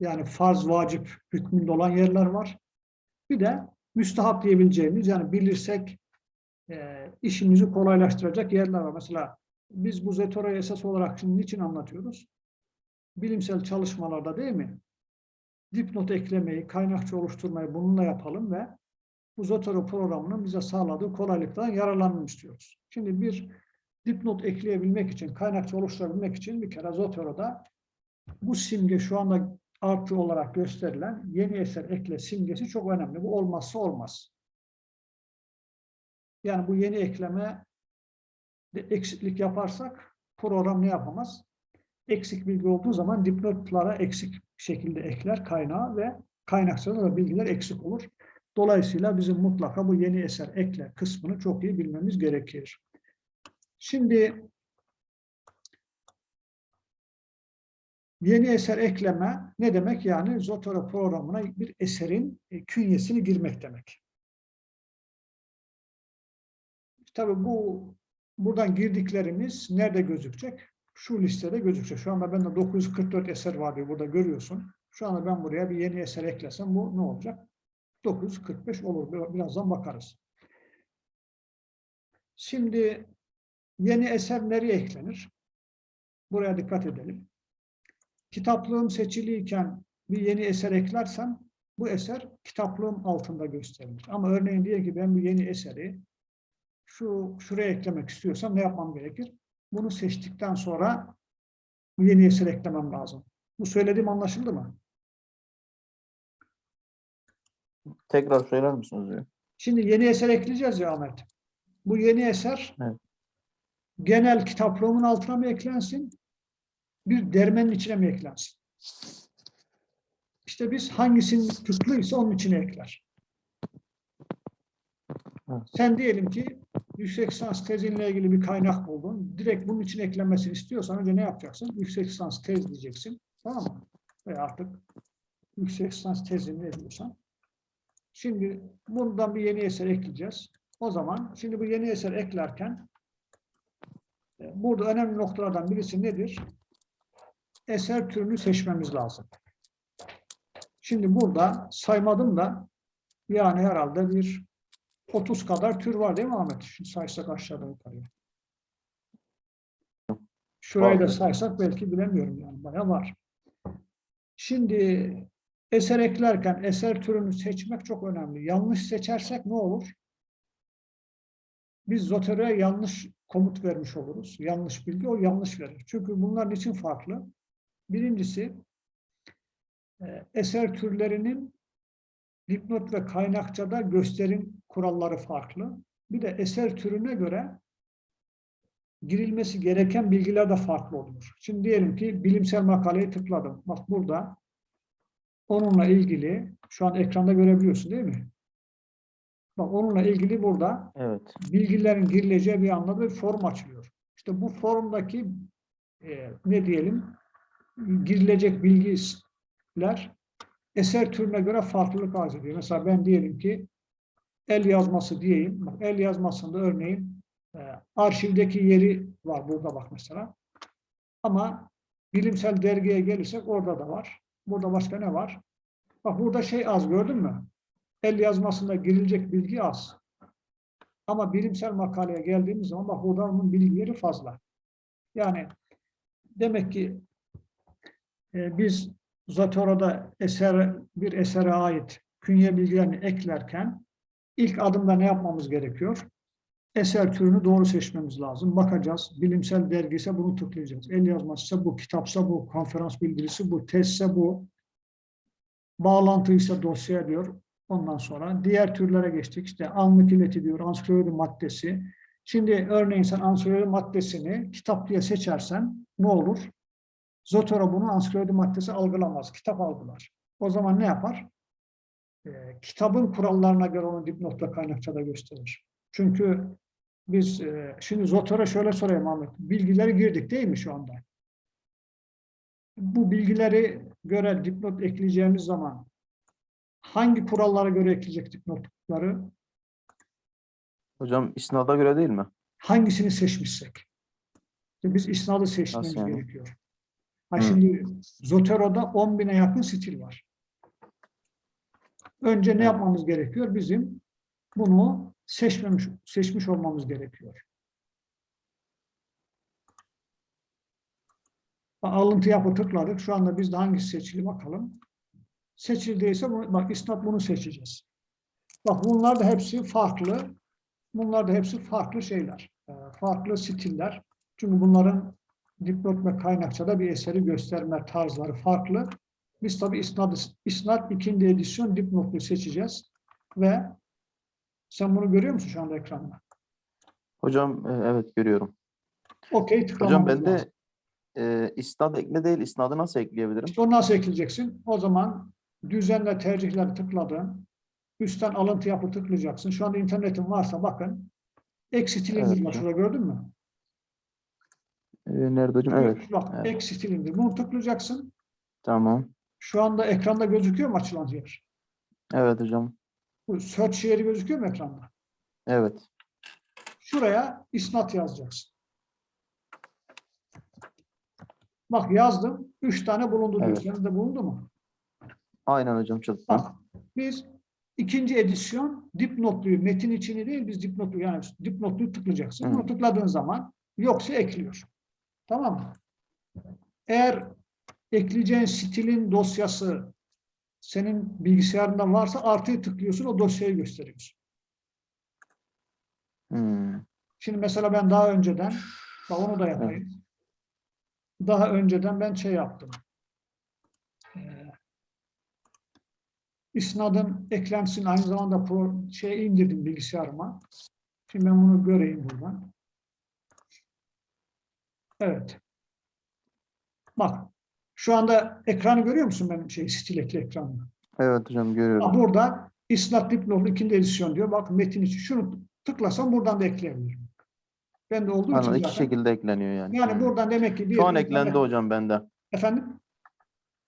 Yani farz, vacip hükmünde olan yerler var. Bir de müstahap diyebileceğimiz yani bilirsek e, işimizi kolaylaştıracak yerler var. Mesela biz bu Zotero'yu esas olarak şimdi niçin anlatıyoruz? Bilimsel çalışmalarda değil mi? Dipnot eklemeyi, kaynakça oluşturmayı bununla yapalım ve bu Zotero programının bize sağladığı kolaylıktan yararlanmak istiyoruz. Şimdi bir dipnot ekleyebilmek için, kaynakça oluşturabilmek için bir kere Zotero'da bu simge şu anda artı olarak gösterilen yeni eser ekle simgesi çok önemli. Bu olmazsa olmaz. Yani bu yeni ekleme de eksiklik yaparsak program ne yapamaz? Eksik bilgi olduğu zaman dipnotlara eksik şekilde ekler kaynağı ve kaynakçada da bilgiler eksik olur. Dolayısıyla bizim mutlaka bu yeni eser ekle kısmını çok iyi bilmemiz gerekir. Şimdi yeni eser ekleme ne demek? Yani Zotero programına bir eserin e, künyesini girmek demek. Tabii bu buradan girdiklerimiz nerede gözükecek? Şu listede gözükecek. Şu anda bende 944 eser var diye burada görüyorsun. Şu anda ben buraya bir yeni eser eklesem bu ne olacak? 945 olur. Birazdan bakarız. Şimdi yeni eser nereye eklenir? Buraya dikkat edelim. Kitaplığım seçiliyken bir yeni eser eklersem bu eser kitaplığım altında gösterilir. Ama örneğin diye ki ben bir yeni eseri şu şuraya eklemek istiyorsam ne yapmam gerekir? Bunu seçtikten sonra yeni eser eklemem lazım. Bu söylediğim anlaşıldı mı? Tekrar söyler misiniz? Şimdi yeni eser ekleyeceğiz ya Ahmet. Bu yeni eser Evet. genel kitaplığımın altına mı eklensin? Bir dermenin içine mi eklensin? İşte biz hangisinin tıklıysa onun içine ekler. Sen diyelim ki yüksek lisans tezinle ilgili bir kaynak buldun. Direkt bunun için eklenmesini istiyorsan önce ne yapacaksın? Yüksek lisans tez diyeceksin. Tamam mı? Veya artık yüksek lisans tezini ne. Şimdi bundan bir yeni eser ekleyeceğiz. O zaman şimdi bu yeni eser eklerken e, burada önemli noktalardan birisi nedir? Eser türünü seçmemiz lazım. Şimdi burada saymadım da yani herhalde bir 30 kadar tür var değil mi Ahmet? Şimdi saysak aşağıda yukarıya. Şurayı da saysak belki bilemiyorum yani bayağı var. Şimdi eser eklerken eser türünü seçmek çok önemli. Yanlış seçersek ne olur? Biz Zotero'ya yanlış komut vermiş oluruz. Yanlış bilgi o yanlış verir. Çünkü bunlar için farklı? Birincisi e, eser türlerinin dipnot ve kaynakçada gösterim kuralları farklı. Bir de eser türüne göre girilmesi gereken bilgiler de farklı olur. Şimdi diyelim ki bilimsel makaleyi tıkladım. Bak burada onunla ilgili şu an ekranda görebiliyorsun değil mi? Bak onunla ilgili burada Evet. bilgilerin girileceği bir anda bir form açılıyor. İşte bu formdaki e, ne diyelim girilecek bilgiler eser türüne göre farklılık arz ediyor. Mesela ben diyelim ki el yazması diyeyim. Bak, el yazmasında örneğin e, arşivdeki yeri var burada bak mesela. Ama bilimsel dergiye gelirsek orada da var. Burada başka ne var? Bak burada şey az gördün mü? El yazmasında girilecek bilgi az. Ama bilimsel makaleye geldiğimiz zaman bak burada onun bilgileri fazla. Yani demek ki e, biz Zotoro'da eser, bir esere ait künye bilgilerini eklerken ilk adımda ne yapmamız gerekiyor? Eser türünü doğru seçmemiz lazım. Bakacağız. Bilimsel dergiyse bunu tıklayacağız. El yazmasıysa bu, kitapsa bu, konferans bildirisi bu, testse bu, bağlantıysa dosya diyor. Ondan sonra diğer türlere geçtik. İşte anlık ileti diyor, ansiklopedi maddesi. Şimdi örneğin sen ansiklopedi maddesini kitap diye seçersen ne olur? Zotero bunu ansiklopedi maddesi algılamaz, kitap algılar. O zaman ne yapar? Ee, kitabın kurallarına göre onu dipnotta kaynakçada gösterir. Çünkü biz e, şimdi Zotero şöyle sorayım Ahmet. Bilgileri girdik değil mi şu anda? Bu bilgileri göre dipnot ekleyeceğimiz zaman hangi kurallara göre ekleyecek dipnotları? Hocam isnada göre değil mi? hangisini seçmişsek. Biz isnadı seçmemiz yani? gerekiyor. Ha şimdi Zotero'da 10 bine yakın stil var. Önce ne yapmamız gerekiyor? Bizim bunu seçmemiş, seçmiş olmamız gerekiyor. Alıntı yapı tıkladık. Şu anda bizde hangisi seçili bakalım. Seçildiyse bak isnat bunu seçeceğiz. Bak bunlar da hepsi farklı. Bunlar da hepsi farklı şeyler. e, Farklı stiller. Çünkü bunların dipnot ve kaynakçada bir eseri gösterme tarzları farklı. Biz tabii isnat, isnat ikinci edisyon dipnotlu seçeceğiz. Ve sen bunu görüyor musun şu anda ekranda? Hocam e, evet görüyorum. Okey Hocam ben de e, isnad ekle değil isnadı nasıl ekleyebilirim? İşte onu nasıl ekleyeceksin? O zaman düzenle tercihleri tıkladın. Üstten alıntı yapı tıklayacaksın. Şu anda internetin varsa bakın. Ek stil Evet. Şurada gördün mü? E, nerede hocam? Evet. Bak evet. ek stil indir. Bunu tıklayacaksın. Tamam. Şu anda ekranda gözüküyor mu açılan yer? Evet hocam. Bu search yeri gözüküyor mu ekranda? Evet. Şuraya isnat yazacaksın. Bak yazdım. Üç tane bulundu diyor. Evet. Senin de bulundu mu? Aynen hocam çıktı. Bak biz ikinci edisyon dipnotluyu metin içini değil biz dipnotlu yani dipnotluyu tıklayacaksın. Hı. Bunu tıkladığın zaman yoksa ekliyor. Tamam mı? Eğer ekleyeceğin stilin dosyası senin bilgisayarında varsa artıyı tıklıyorsun o dosyayı gösteriyorsun. Hmm. Şimdi mesela ben daha önceden bak onu da yapayım. Daha önceden ben şey yaptım. Ee, İsnadın eklentisini aynı zamanda pro, şey indirdim bilgisayarıma. Şimdi ben bunu göreyim buradan. Evet. Bak. Şu anda ekranı görüyor musun benim şey stil ekli ekranını? Evet hocam görüyorum. Ha, burada isnat dipnotlu ikinci edisyon diyor. Bak metin için şunu tıklasam buradan da ekleyebilirim. Ben de olduğu için Anladım. İki zaten. şekilde ekleniyor yani. Yani buradan demek ki bir Şu an eklendi tane- hocam bende. Efendim?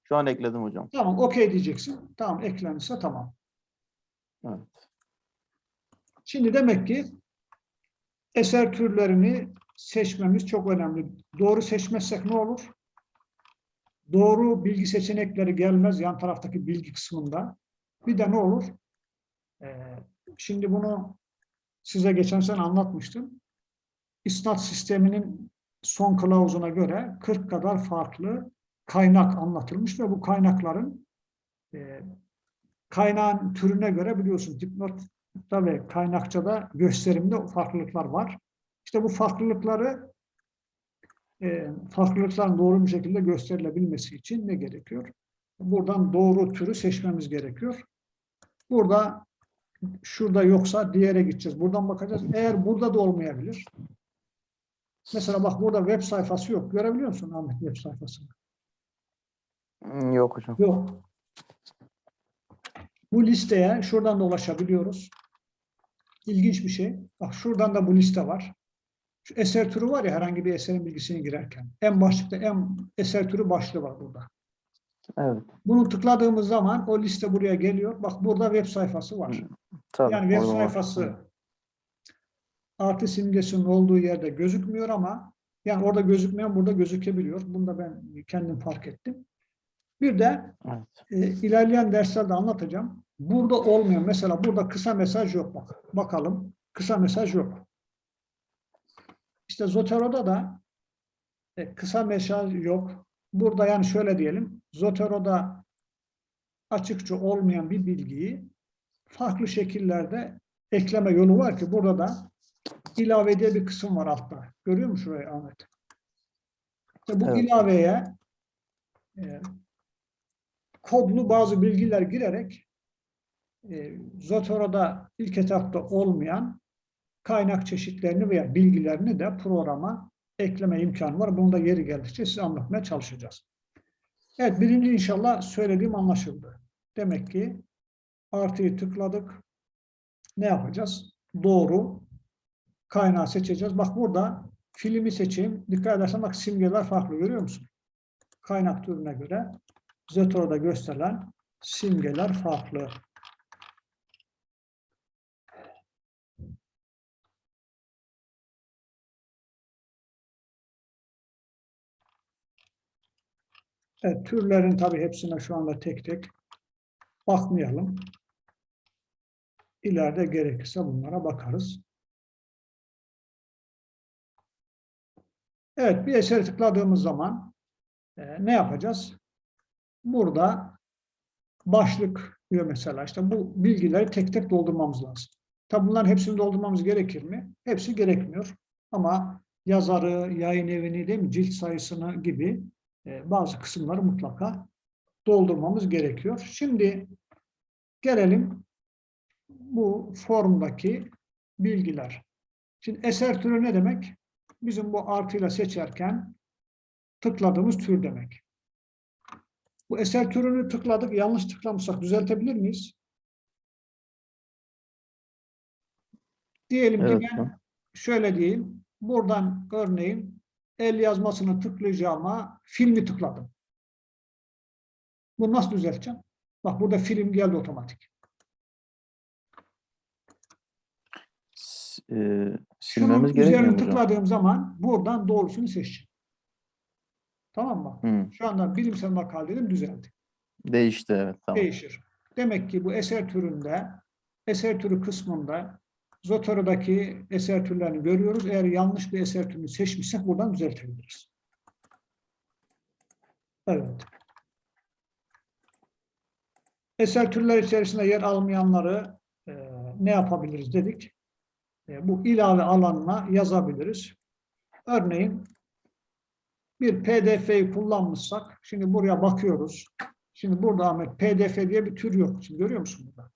Şu an ekledim hocam. Tamam okey diyeceksin. Tamam eklenirse tamam. Evet. Şimdi demek ki eser türlerini seçmemiz çok önemli. Doğru seçmezsek ne olur? Doğru bilgi seçenekleri gelmez yan taraftaki bilgi kısmında. Bir de ne olur? Ee, şimdi bunu size geçen sene anlatmıştım. İsnat sisteminin son kılavuzuna göre 40 kadar farklı kaynak anlatılmış ve bu kaynakların e, kaynağın türüne göre biliyorsunuz dipnotta ve kaynakçada gösterimde farklılıklar var. İşte bu farklılıkları e, farklılıkların doğru bir şekilde gösterilebilmesi için ne gerekiyor? Buradan doğru türü seçmemiz gerekiyor. Burada şurada yoksa diğere gideceğiz. Buradan bakacağız. Eğer burada da olmayabilir. Mesela bak burada web sayfası yok. Görebiliyor musun Ahmet web sayfasını? Hmm, Yok hocam. Yok. Bu listeye şuradan da ulaşabiliyoruz. İlginç bir şey. Bak şuradan da bu liste var. Şu eser türü var ya herhangi bir eserin bilgisini girerken. En başlıkta en eser türü başlığı var burada. Evet. Bunu tıkladığımız zaman o liste buraya geliyor. Bak burada web sayfası var. Tabii. Yani web orada var. sayfası artı simgesinin olduğu yerde gözükmüyor ama yani orada gözükmeyen burada gözükebiliyor. Bunu da ben kendim fark ettim. Bir de Evet. e, ilerleyen derslerde anlatacağım. Burada olmuyor. Mesela burada kısa mesaj yok bak. Bakalım. kısa mesaj yok. İşte Zotero'da da e, kısa mesaj yok. Burada yani şöyle diyelim, Zotero'da açıkça olmayan bir bilgiyi farklı şekillerde ekleme yolu var ki burada da ilave diye bir kısım var altta. Görüyor musun şurayı Ahmet? İşte bu Evet. ilaveye e, kodlu bazı bilgiler girerek e, Zotero'da ilk etapta olmayan kaynak çeşitlerini veya bilgilerini de programa ekleme imkanı var. Bunu da yeri geldikçe size anlatmaya çalışacağız. Evet, birinci inşallah söylediğim anlaşıldı. Demek ki artıyı tıkladık. Ne yapacağız? Doğru kaynağı seçeceğiz. Bak burada filmi seçeyim. Dikkat edersen bak simgeler farklı görüyor musun? Kaynak türüne göre Zotoro'da gösterilen simgeler farklı. Evet, türlerin tabii hepsine şu anda tek tek bakmayalım. İleride gerekirse bunlara bakarız. Evet, bir eseri tıkladığımız zaman e, ne yapacağız? Burada başlık diyor mesela. İşte bu bilgileri tek tek doldurmamız lazım. Tabi bunların hepsini doldurmamız gerekir mi? Hepsi gerekmiyor. Ama yazarı, yayın evini değil mi, cilt sayısını gibi e, bazı kısımları mutlaka doldurmamız gerekiyor. Şimdi gelelim bu formdaki bilgiler. Şimdi eser türü ne demek? Bizim bu artıyla seçerken tıkladığımız tür demek. Bu eser türünü tıkladık, yanlış tıklamışsak düzeltebilir miyiz? Diyelim Evet ki ben şöyle diyeyim, buradan örneğin el yazmasını tıklayacağıma filmi tıkladım. Bunu nasıl düzelteceğim? Bak burada film geldi otomatik. E, silmemiz gerekmiyor üzerine tıkladığım zaman buradan doğrusunu seçeceğim. Tamam mı? Hı, Şu anda bilimsel makale dedim düzeldi. değişti evet tamam. Değişir. Demek ki bu eser türünde, eser türü kısmında Zotero'daki eser türlerini görüyoruz. Eğer yanlış bir eser türünü seçmişsek buradan düzeltebiliriz. Evet. Eser türler içerisinde yer almayanları e, ne yapabiliriz dedik. E, bu ilave alanına yazabiliriz. Örneğin bir PDF'yi kullanmışsak, şimdi buraya bakıyoruz. Şimdi burada Ahmet PDF diye bir tür yok. Şimdi görüyor musun burada?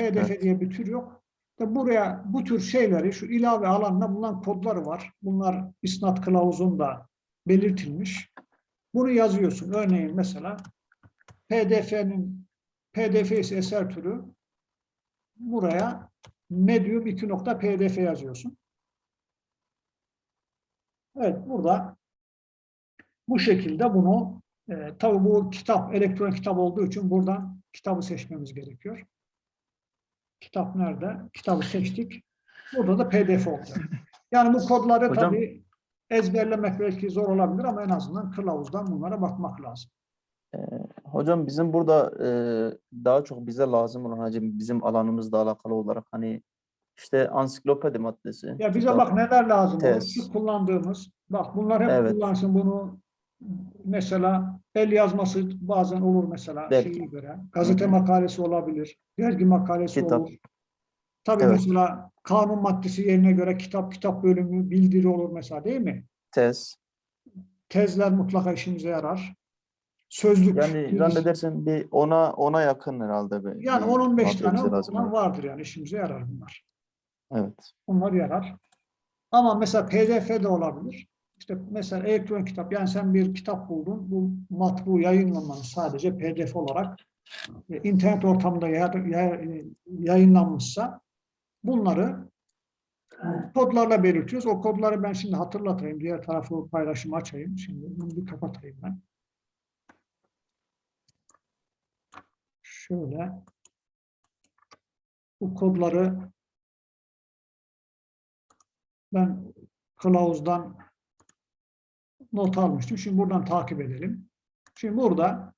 PDF Evet. diye bir tür yok. Ve buraya bu tür şeyleri şu ilave alanına bulunan kodları var. Bunlar isnat kılavuzunda belirtilmiş. Bunu yazıyorsun. Örneğin mesela PDF'nin PDF ise eser türü buraya medium 2.pdf yazıyorsun. Evet burada bu şekilde bunu e, tabi bu kitap elektronik kitap olduğu için buradan kitabı seçmemiz gerekiyor. Kitap nerede? Kitabı seçtik. Burada da pdf olacak. Yani bu kodları Hocam- tabii ezberlemek belki zor olabilir ama en azından kılavuzdan bunlara bakmak lazım. Hocam bizim burada e, daha çok bize lazım olan hacim bizim alanımızla alakalı olarak hani işte ansiklopedi maddesi. Ya bize bak neler lazım. tez. Kullandığımız. Bak bunlar hep Evet. kullansın bunu. Mesela el yazması bazen olur mesela Belki. şeye göre. Gazete Hı hı. makalesi olabilir. Dergi makalesi Kitap. olur. Tabii Evet. mesela kanun maddesi yerine göre kitap kitap bölümü bildiri olur mesela değil mi? tez. Tezler mutlaka işimize yarar. Sözlük. Yani zannedersem bir ona ona yakın herhalde. bir- yani bir 10-15 madde tane lazım. vardır yani işimize yarar bunlar. Evet. Bunlar yarar. Ama mesela PDF de olabilir. İşte mesela elektronik kitap, yani sen bir kitap buldun, bu matbu yayınlamanın sadece PDF olarak e, internet ortamında ya- yayınlanmışsa bunları kodlarla belirtiyoruz. O kodları ben şimdi hatırlatayım. Diğer tarafı paylaşımı açayım. Şimdi bunu bir kapatayım ben. Şöyle bu kodları ben kılavuzdan not almıştım. Şimdi buradan takip edelim. Şimdi burada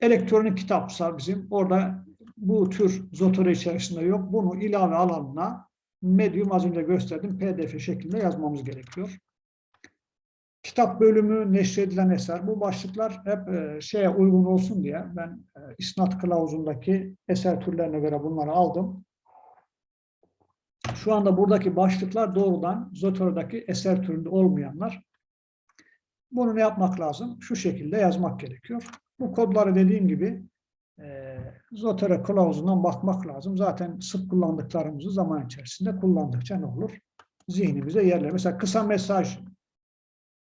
elektronik kitapsa bizim orada bu tür Zotero içerisinde yok. Bunu ilave alanına Medium az önce gösterdim PDF şeklinde yazmamız gerekiyor. Kitap bölümü neşredilen eser. Bu başlıklar hep e, şeye uygun olsun diye ben e, isnat kılavuzundaki eser türlerine göre bunları aldım. Şu anda buradaki başlıklar doğrudan Zotero'daki eser türünde olmayanlar. Bunu ne yapmak lazım? Şu şekilde yazmak gerekiyor. Bu kodları dediğim gibi e, Zotero kılavuzundan bakmak lazım. Zaten sık kullandıklarımızı zaman içerisinde kullandıkça ne olur? Zihnimize yerler. Mesela kısa mesaj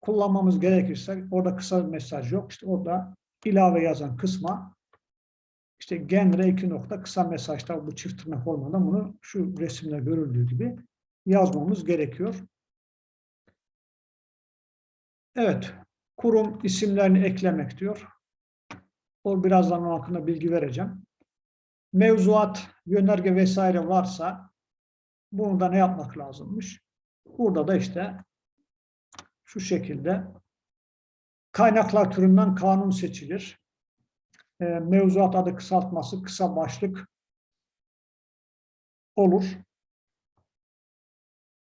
kullanmamız gerekirse orada kısa mesaj yok. İşte orada ilave yazan kısma işte genre iki nokta kısa mesajda bu çift tırnak olmadan bunu şu resimde görüldüğü gibi yazmamız gerekiyor. Evet, kurum isimlerini eklemek diyor. O birazdan onun hakkında bilgi vereceğim. Mevzuat, yönerge vesaire varsa bunu da ne yapmak lazımmış? Burada da işte şu şekilde kaynaklar türünden kanun seçilir. E, mevzuat adı kısaltması kısa başlık olur.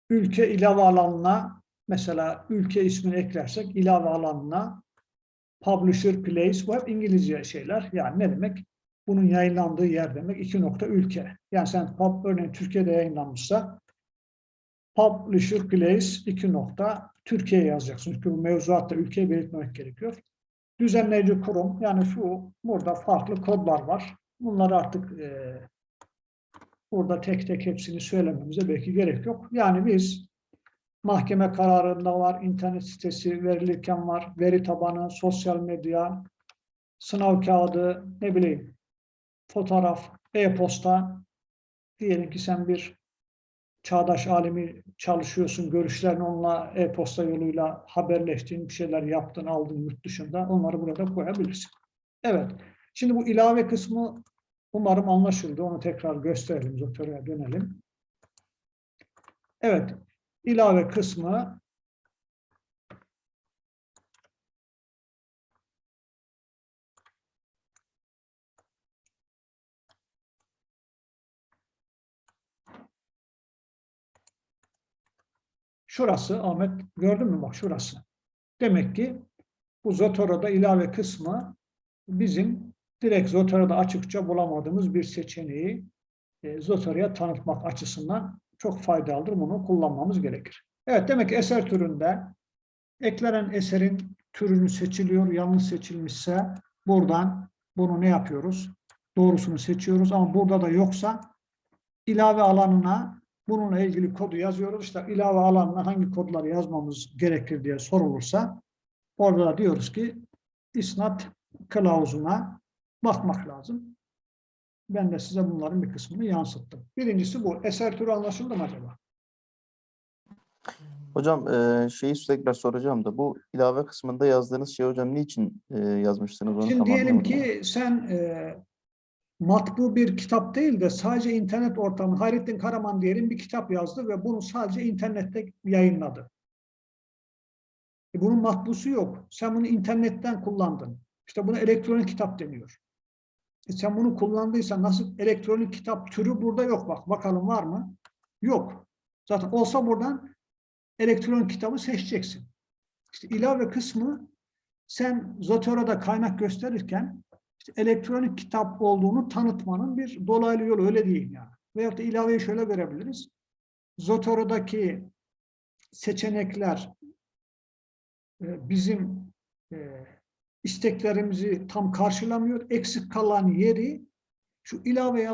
Ülke ilave alanına mesela ülke ismini eklersek ilave alanına publisher place bu hep İngilizce şeyler. Yani ne demek? Bunun yayınlandığı yer demek. iki nokta ülke. Yani sen pub, örneğin Türkiye'de yayınlanmışsa publisher place iki nokta Türkiye yazacaksın. Çünkü bu mevzuatta ülkeyi belirtmemek gerekiyor. Düzenleyici kurum yani şu burada farklı kodlar var. Bunları artık e, burada tek tek hepsini söylememize belki gerek yok. Yani biz mahkeme kararında var, internet sitesi verilirken var, veri tabanı, sosyal medya, sınav kağıdı, ne bileyim, fotoğraf, e-posta. Diyelim ki sen bir çağdaş alemi çalışıyorsun, görüşlerini onunla e-posta yoluyla haberleştiğin bir şeyler yaptın, aldın yurt dışında. Onları burada koyabilirsin. Evet. Şimdi bu ilave kısmı umarım anlaşıldı. Onu tekrar gösterelim. Zotero'ya dönelim. Evet. ilave kısmı Şurası Ahmet gördün mü bak şurası. Demek ki bu Zotero'da ilave kısmı bizim direkt Zotero'da açıkça bulamadığımız bir seçeneği e, Zotero'ya tanıtmak açısından çok faydalıdır. Bunu kullanmamız gerekir. Evet demek ki eser türünde eklenen eserin türünü seçiliyor. Yanlış seçilmişse buradan bunu ne yapıyoruz? Doğrusunu seçiyoruz ama burada da yoksa ilave alanına bununla ilgili kodu yazıyoruz. İşte ilave alanına hangi kodları yazmamız gerekir diye sorulursa orada da diyoruz ki isnat kılavuzuna bakmak lazım. Ben de size bunların bir kısmını yansıttım. Birincisi bu. Eser türü anlaşıldı mı acaba? Hocam e, şeyi tekrar soracağım da bu ilave kısmında yazdığınız şey hocam niçin e, yazmışsınız onu Şimdi diyelim ki sen e, matbu bir kitap değil de sadece internet ortamı, Hayrettin Karaman diyelim bir kitap yazdı ve bunu sadece internette yayınladı. E bunun matbusu yok. Sen bunu internetten kullandın. İşte buna elektronik kitap deniyor. E sen bunu kullandıysan nasıl elektronik kitap türü burada yok bak. Bakalım var mı? Yok. Zaten olsa buradan elektronik kitabı seçeceksin. İşte ilave kısmı sen Zotero'da kaynak gösterirken işte elektronik kitap olduğunu tanıtmanın bir dolaylı yolu öyle değil yani. Veyahut da ilaveyi şöyle görebiliriz. Zotero'daki seçenekler e, bizim e, isteklerimizi tam karşılamıyor. Eksik kalan yeri şu ilave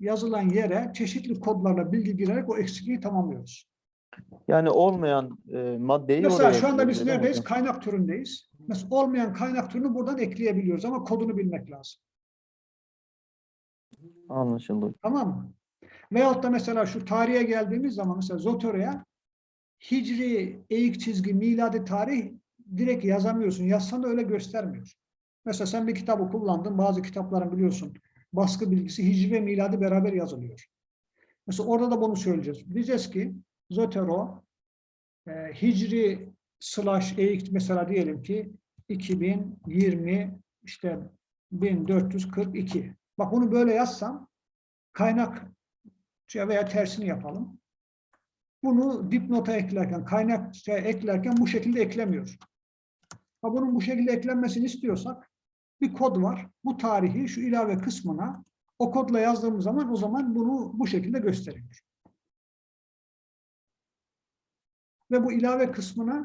yazılan yere çeşitli kodlarla bilgi girerek o eksikliği tamamlıyoruz. Yani olmayan e, maddeyi Mesela oraya şu anda biz neredeyiz? Kaynak türündeyiz. Mesela olmayan kaynak türünü buradan ekleyebiliyoruz ama kodunu bilmek lazım. Anlaşıldı. Tamam mı? Veyahut da mesela şu tarihe geldiğimiz zaman mesela Zotero'ya Hicri, eğik çizgi, miladi tarih direkt yazamıyorsun. Yazsan da öyle göstermiyor. Mesela sen bir kitabı kullandın. Bazı kitapların biliyorsun baskı bilgisi Hicri ve miladi beraber yazılıyor. Mesela orada da bunu söyleyeceğiz. Diyeceğiz ki Zotero e, Hicri slash eğik mesela diyelim ki 2020 işte 1442. Bak bunu böyle yazsam kaynak veya tersini yapalım. Bunu dipnota eklerken, kaynakçaya eklerken bu şekilde eklemiyor. Ha bunun bu şekilde eklenmesini istiyorsak bir kod var. Bu tarihi şu ilave kısmına o kodla yazdığımız zaman o zaman bunu bu şekilde gösteriyor. Ve bu ilave kısmına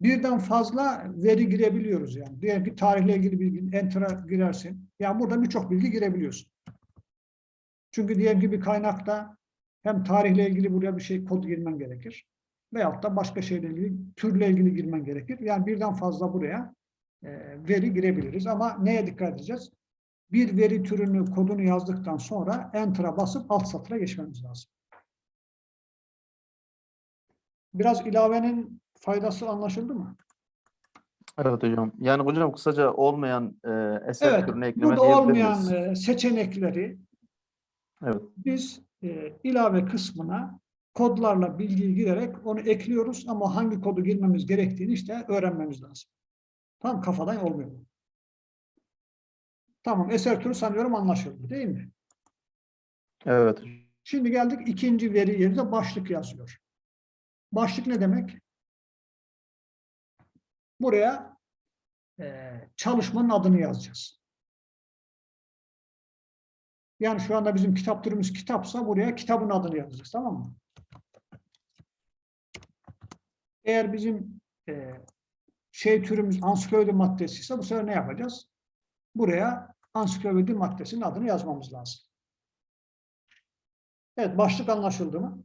birden fazla veri girebiliyoruz yani. Diyelim ki tarihle ilgili bilgi enter'a girersin. Yani burada birçok bilgi girebiliyorsun. Çünkü diyelim ki bir kaynakta hem tarihle ilgili buraya bir şey kod girmen gerekir. Veyahut da başka şeyle ilgili, türle ilgili girmen gerekir. Yani birden fazla buraya e, veri girebiliriz. Ama neye dikkat edeceğiz? Bir veri türünü, kodunu yazdıktan sonra Enter'a basıp alt satıra geçmemiz lazım. Biraz ilavenin faydası anlaşıldı mı? Evet hocam. Yani hocam kısaca olmayan e, eser Evet, türüne ekleme burada olmayan e, seçenekleri Evet. biz e, ilave kısmına kodlarla bilgiyi girerek onu ekliyoruz ama hangi kodu girmemiz gerektiğini işte öğrenmemiz lazım. Tamam kafadan olmuyor. Tamam eser türü sanıyorum anlaşıldı değil mi? Evet. Şimdi geldik ikinci veri yerine başlık yazıyor. Başlık ne demek? Buraya e, çalışmanın adını yazacağız. Yani şu anda bizim kitap türümüz kitapsa buraya kitabın adını yazacağız tamam mı? Eğer bizim e, şey türümüz ansiklopedi maddesi ise bu sefer ne yapacağız? Buraya ansiklopedi maddesinin adını yazmamız lazım. Evet, başlık anlaşıldı mı?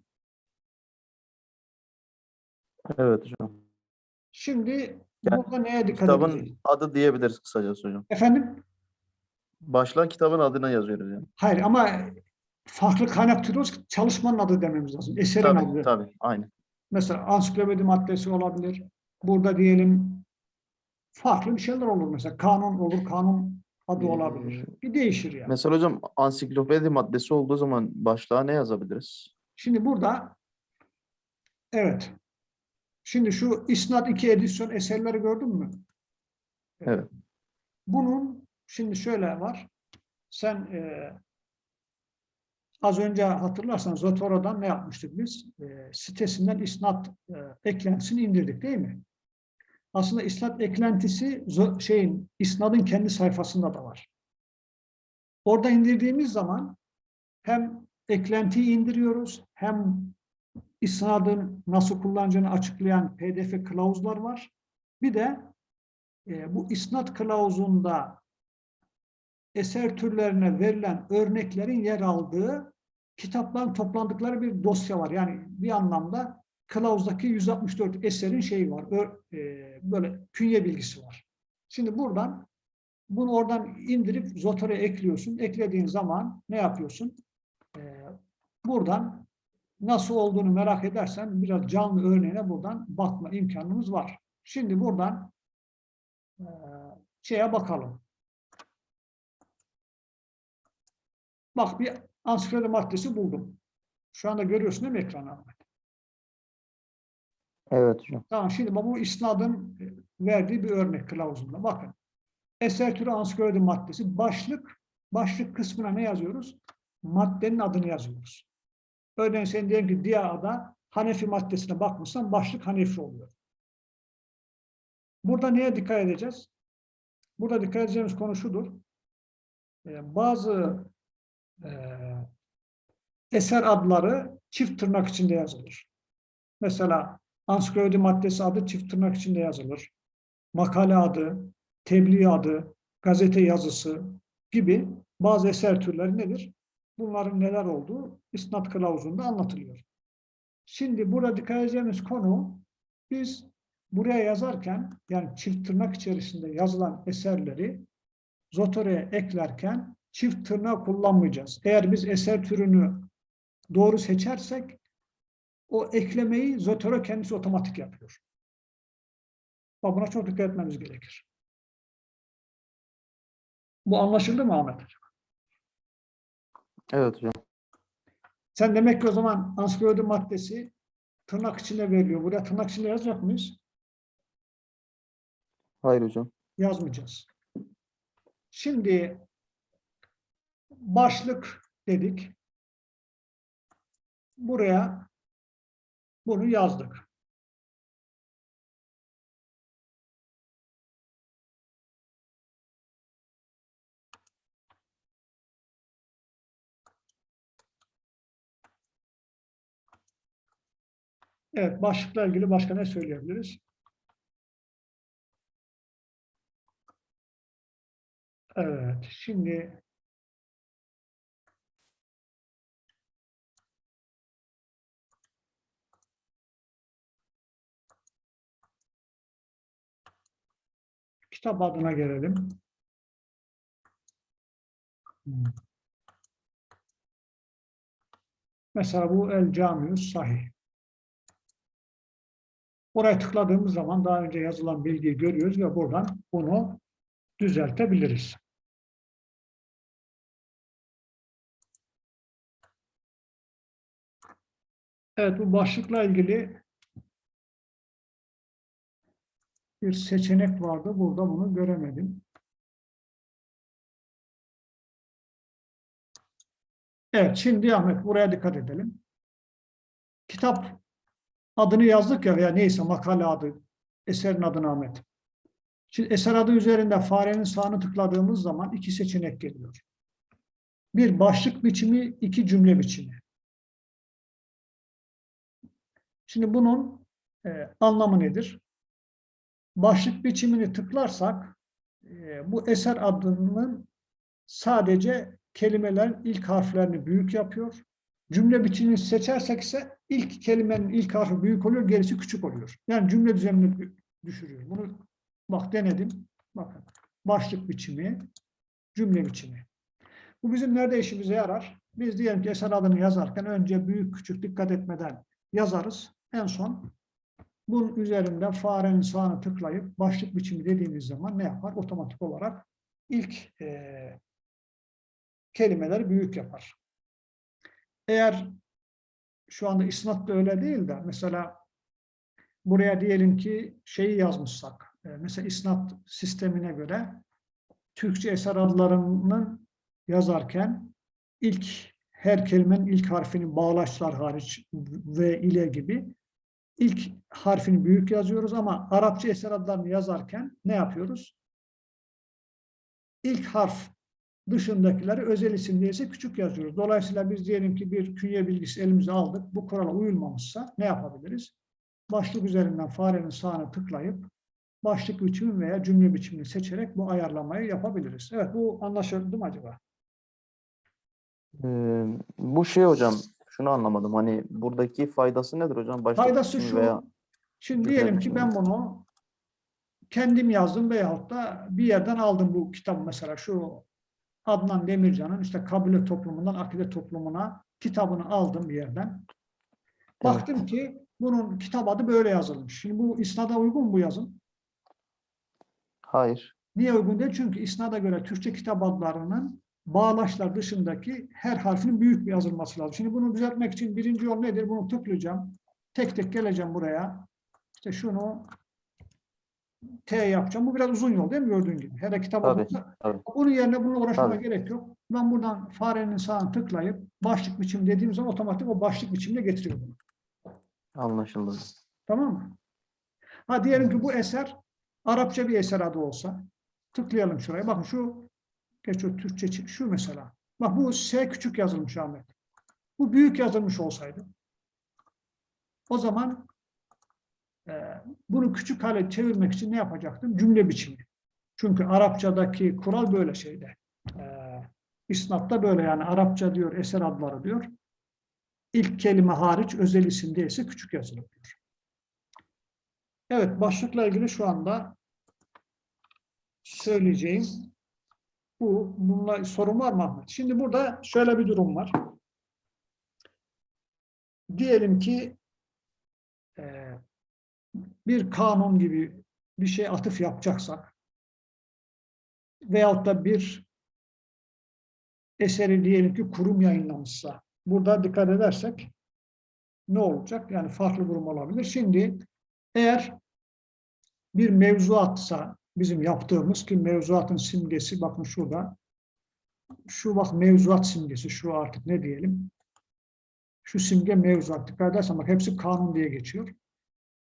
Evet hocam. Şimdi Yani burada neye dikkat Kitabın edeceğiz? adı diyebiliriz kısacası hocam. Efendim? Başlığa kitabın adına yazıyoruz yani. Hayır ama farklı kaynak türü çalışmanın adı dememiz lazım. Eserin Tabii adı. tabii. Aynı. Mesela ansiklopedi maddesi olabilir. Burada diyelim farklı bir şeyler olur mesela. Kanun olur, kanun adı Ee, olabilir. Bir değişir yani. Mesela hocam ansiklopedi maddesi olduğu zaman başlığa ne yazabiliriz? Şimdi burada evet. Şimdi şu İsnat 2 edisyon eserleri gördün mü? Evet. Bunun şimdi şöyle var. Sen e, az önce hatırlarsan Zotoro'dan ne yapmıştık biz? E, sitesinden isnat e, eklentisini indirdik değil mi? Aslında isnat eklentisi şeyin isnadın kendi sayfasında da var. Orada indirdiğimiz zaman hem eklentiyi indiriyoruz hem isnadın nasıl kullanacağını açıklayan pdf kılavuzlar var. Bir de e, bu isnat kılavuzunda eser türlerine verilen örneklerin yer aldığı kitapların toplandıkları bir dosya var. Yani bir anlamda kılavuzdaki 164 eserin şeyi var. Ö- e, böyle künye bilgisi var. Şimdi buradan bunu oradan indirip Zotor'a ekliyorsun. Eklediğin zaman ne yapıyorsun? E, buradan nasıl olduğunu merak edersen biraz canlı örneğine buradan bakma imkanımız var. Şimdi buradan e, şeye bakalım. Bak bir ansiklopedi maddesi buldum. Şu anda görüyorsun değil mi ekranı Ahmet? Evet hocam. Tamam şimdi bu isnadın verdiği bir örnek kılavuzunda. Bakın. Eser türü ansiklopedi maddesi. Başlık. Başlık kısmına ne yazıyoruz? Maddenin adını yazıyoruz. Örneğin sen diyelim ki Diya'da Hanefi maddesine bakmışsan başlık Hanefi oluyor. Burada neye dikkat edeceğiz? Burada dikkat edeceğimiz konu şudur. Ee, bazı e, eser adları çift tırnak içinde yazılır. Mesela ansiklopedi maddesi adı çift tırnak içinde yazılır. Makale adı, tebliğ adı, gazete yazısı gibi bazı eser türleri nedir? Bunların neler olduğu isnat kılavuzunda anlatılıyor. Şimdi burada dikkat edeceğimiz konu biz buraya yazarken yani çift tırnak içerisinde yazılan eserleri Zotore'ye eklerken çift tırnak kullanmayacağız. Eğer biz eser türünü doğru seçersek o eklemeyi Zotero kendisi otomatik yapıyor. Buna çok dikkat etmemiz gerekir. Bu anlaşıldı mı Ahmet? Evet hocam. Sen demek ki o zaman ansiklopedi maddesi tırnak içinde veriliyor. Buraya tırnak içinde yazacak mıyız? Hayır hocam. Yazmayacağız. Şimdi başlık dedik. Buraya bunu yazdık. Evet, başlıkla ilgili başka ne söyleyebiliriz? Evet, şimdi kitap adına gelelim. Mesela bu El Camius Sahih. Oraya tıkladığımız zaman daha önce yazılan bilgiyi görüyoruz ve buradan bunu düzeltebiliriz. Evet, bu başlıkla ilgili bir seçenek vardı. Burada bunu göremedim. Evet, şimdi Ahmet buraya dikkat edelim. Kitap adını yazdık ya veya neyse makale adı, eserin adını Ahmet. Şimdi eser adı üzerinde farenin sağını tıkladığımız zaman iki seçenek geliyor. Bir başlık biçimi, iki cümle biçimi. Şimdi bunun e, anlamı nedir? Başlık biçimini tıklarsak e, bu eser adının sadece kelimelerin ilk harflerini büyük yapıyor. Cümle biçimini seçersek ise ilk kelimenin ilk harfi büyük oluyor, gerisi küçük oluyor. Yani cümle düzenini düşürüyor. Bunu bak denedim. Bakın. Başlık biçimi, cümle biçimi. Bu bizim nerede işimize yarar? Biz diyelim ki eser adını yazarken önce büyük küçük dikkat etmeden yazarız. En son bunun üzerinde farenin sağını tıklayıp başlık biçimi dediğimiz zaman ne yapar? Otomatik olarak ilk e, kelimeleri büyük yapar. Eğer şu anda isnat da öyle değil de mesela buraya diyelim ki şeyi yazmışsak e, mesela isnat sistemine göre Türkçe eser adlarının yazarken ilk her kelimenin ilk harfini bağlaçlar hariç ve ile gibi ilk harfini büyük yazıyoruz ama Arapça eser adlarını yazarken ne yapıyoruz? İlk harf dışındakileri özel isim değilse küçük yazıyoruz. Dolayısıyla biz diyelim ki bir künye bilgisi elimize aldık. Bu kurala uyulmamışsa ne yapabiliriz? Başlık üzerinden farenin sağına tıklayıp başlık biçimi veya cümle biçimini seçerek bu ayarlamayı yapabiliriz. Evet bu anlaşıldı mı acaba? Ee, bu şey hocam, şunu anlamadım. Hani buradaki faydası nedir hocam? Başlık Faydası şu, veya şimdi diyelim ki ben bunu kendim yazdım veyahut da bir yerden aldım bu kitabı mesela şu Adnan Demircan'ın işte kabile toplumundan akide toplumuna kitabını aldım bir yerden. Baktım ki bunun kitap adı böyle yazılmış. Şimdi bu isnada uygun mu bu yazım? Hayır. Niye uygun değil? Çünkü isnada göre Türkçe kitap adlarının bağlaçlar dışındaki her harfinin büyük bir yazılması lazım. Şimdi bunu düzeltmek için birinci yol nedir? Bunu tıklayacağım. Tek tek geleceğim buraya. İşte şunu T yapacağım. Bu biraz uzun yol değil mi gördüğün gibi? Her kitap Tabii, adında. tabii. Bunun yerine bununla uğraşmama Tabii. gerek yok. Ben buradan farenin sağını tıklayıp başlık biçim dediğim zaman otomatik o başlık biçimine getiriyor bunu. Anlaşıldı. Tamam mı? Ha diyelim ki bu eser Arapça bir eser adı olsa tıklayalım şuraya. Bakın şu geç o Türkçe şu mesela. Bak bu S küçük yazılmış Ahmet. Bu büyük yazılmış olsaydı o zaman bunu küçük hale çevirmek için ne yapacaktım? Cümle biçimi. Çünkü Arapçadaki kural böyle şeyde. E, İsnatta böyle yani Arapça diyor eser adları diyor. İlk kelime hariç özel isim değilse küçük yazılır diyor. Evet, başlıkla ilgili şu anda söyleyeceğim bu. Bununla sorun var mı Ahmet? Şimdi burada şöyle bir durum var. Diyelim ki e, bir kanun gibi bir şey atıf yapacaksak veyahut da bir eseri diyelim ki kurum yayınlamışsa burada dikkat edersek ne olacak? Yani farklı durum olabilir. Şimdi eğer bir mevzuatsa bizim yaptığımız ki mevzuatın simgesi bakın şurada şu bak mevzuat simgesi, şu artık ne diyelim? Şu simge mevzuat. Dikkat edersen bak hepsi kanun diye geçiyor.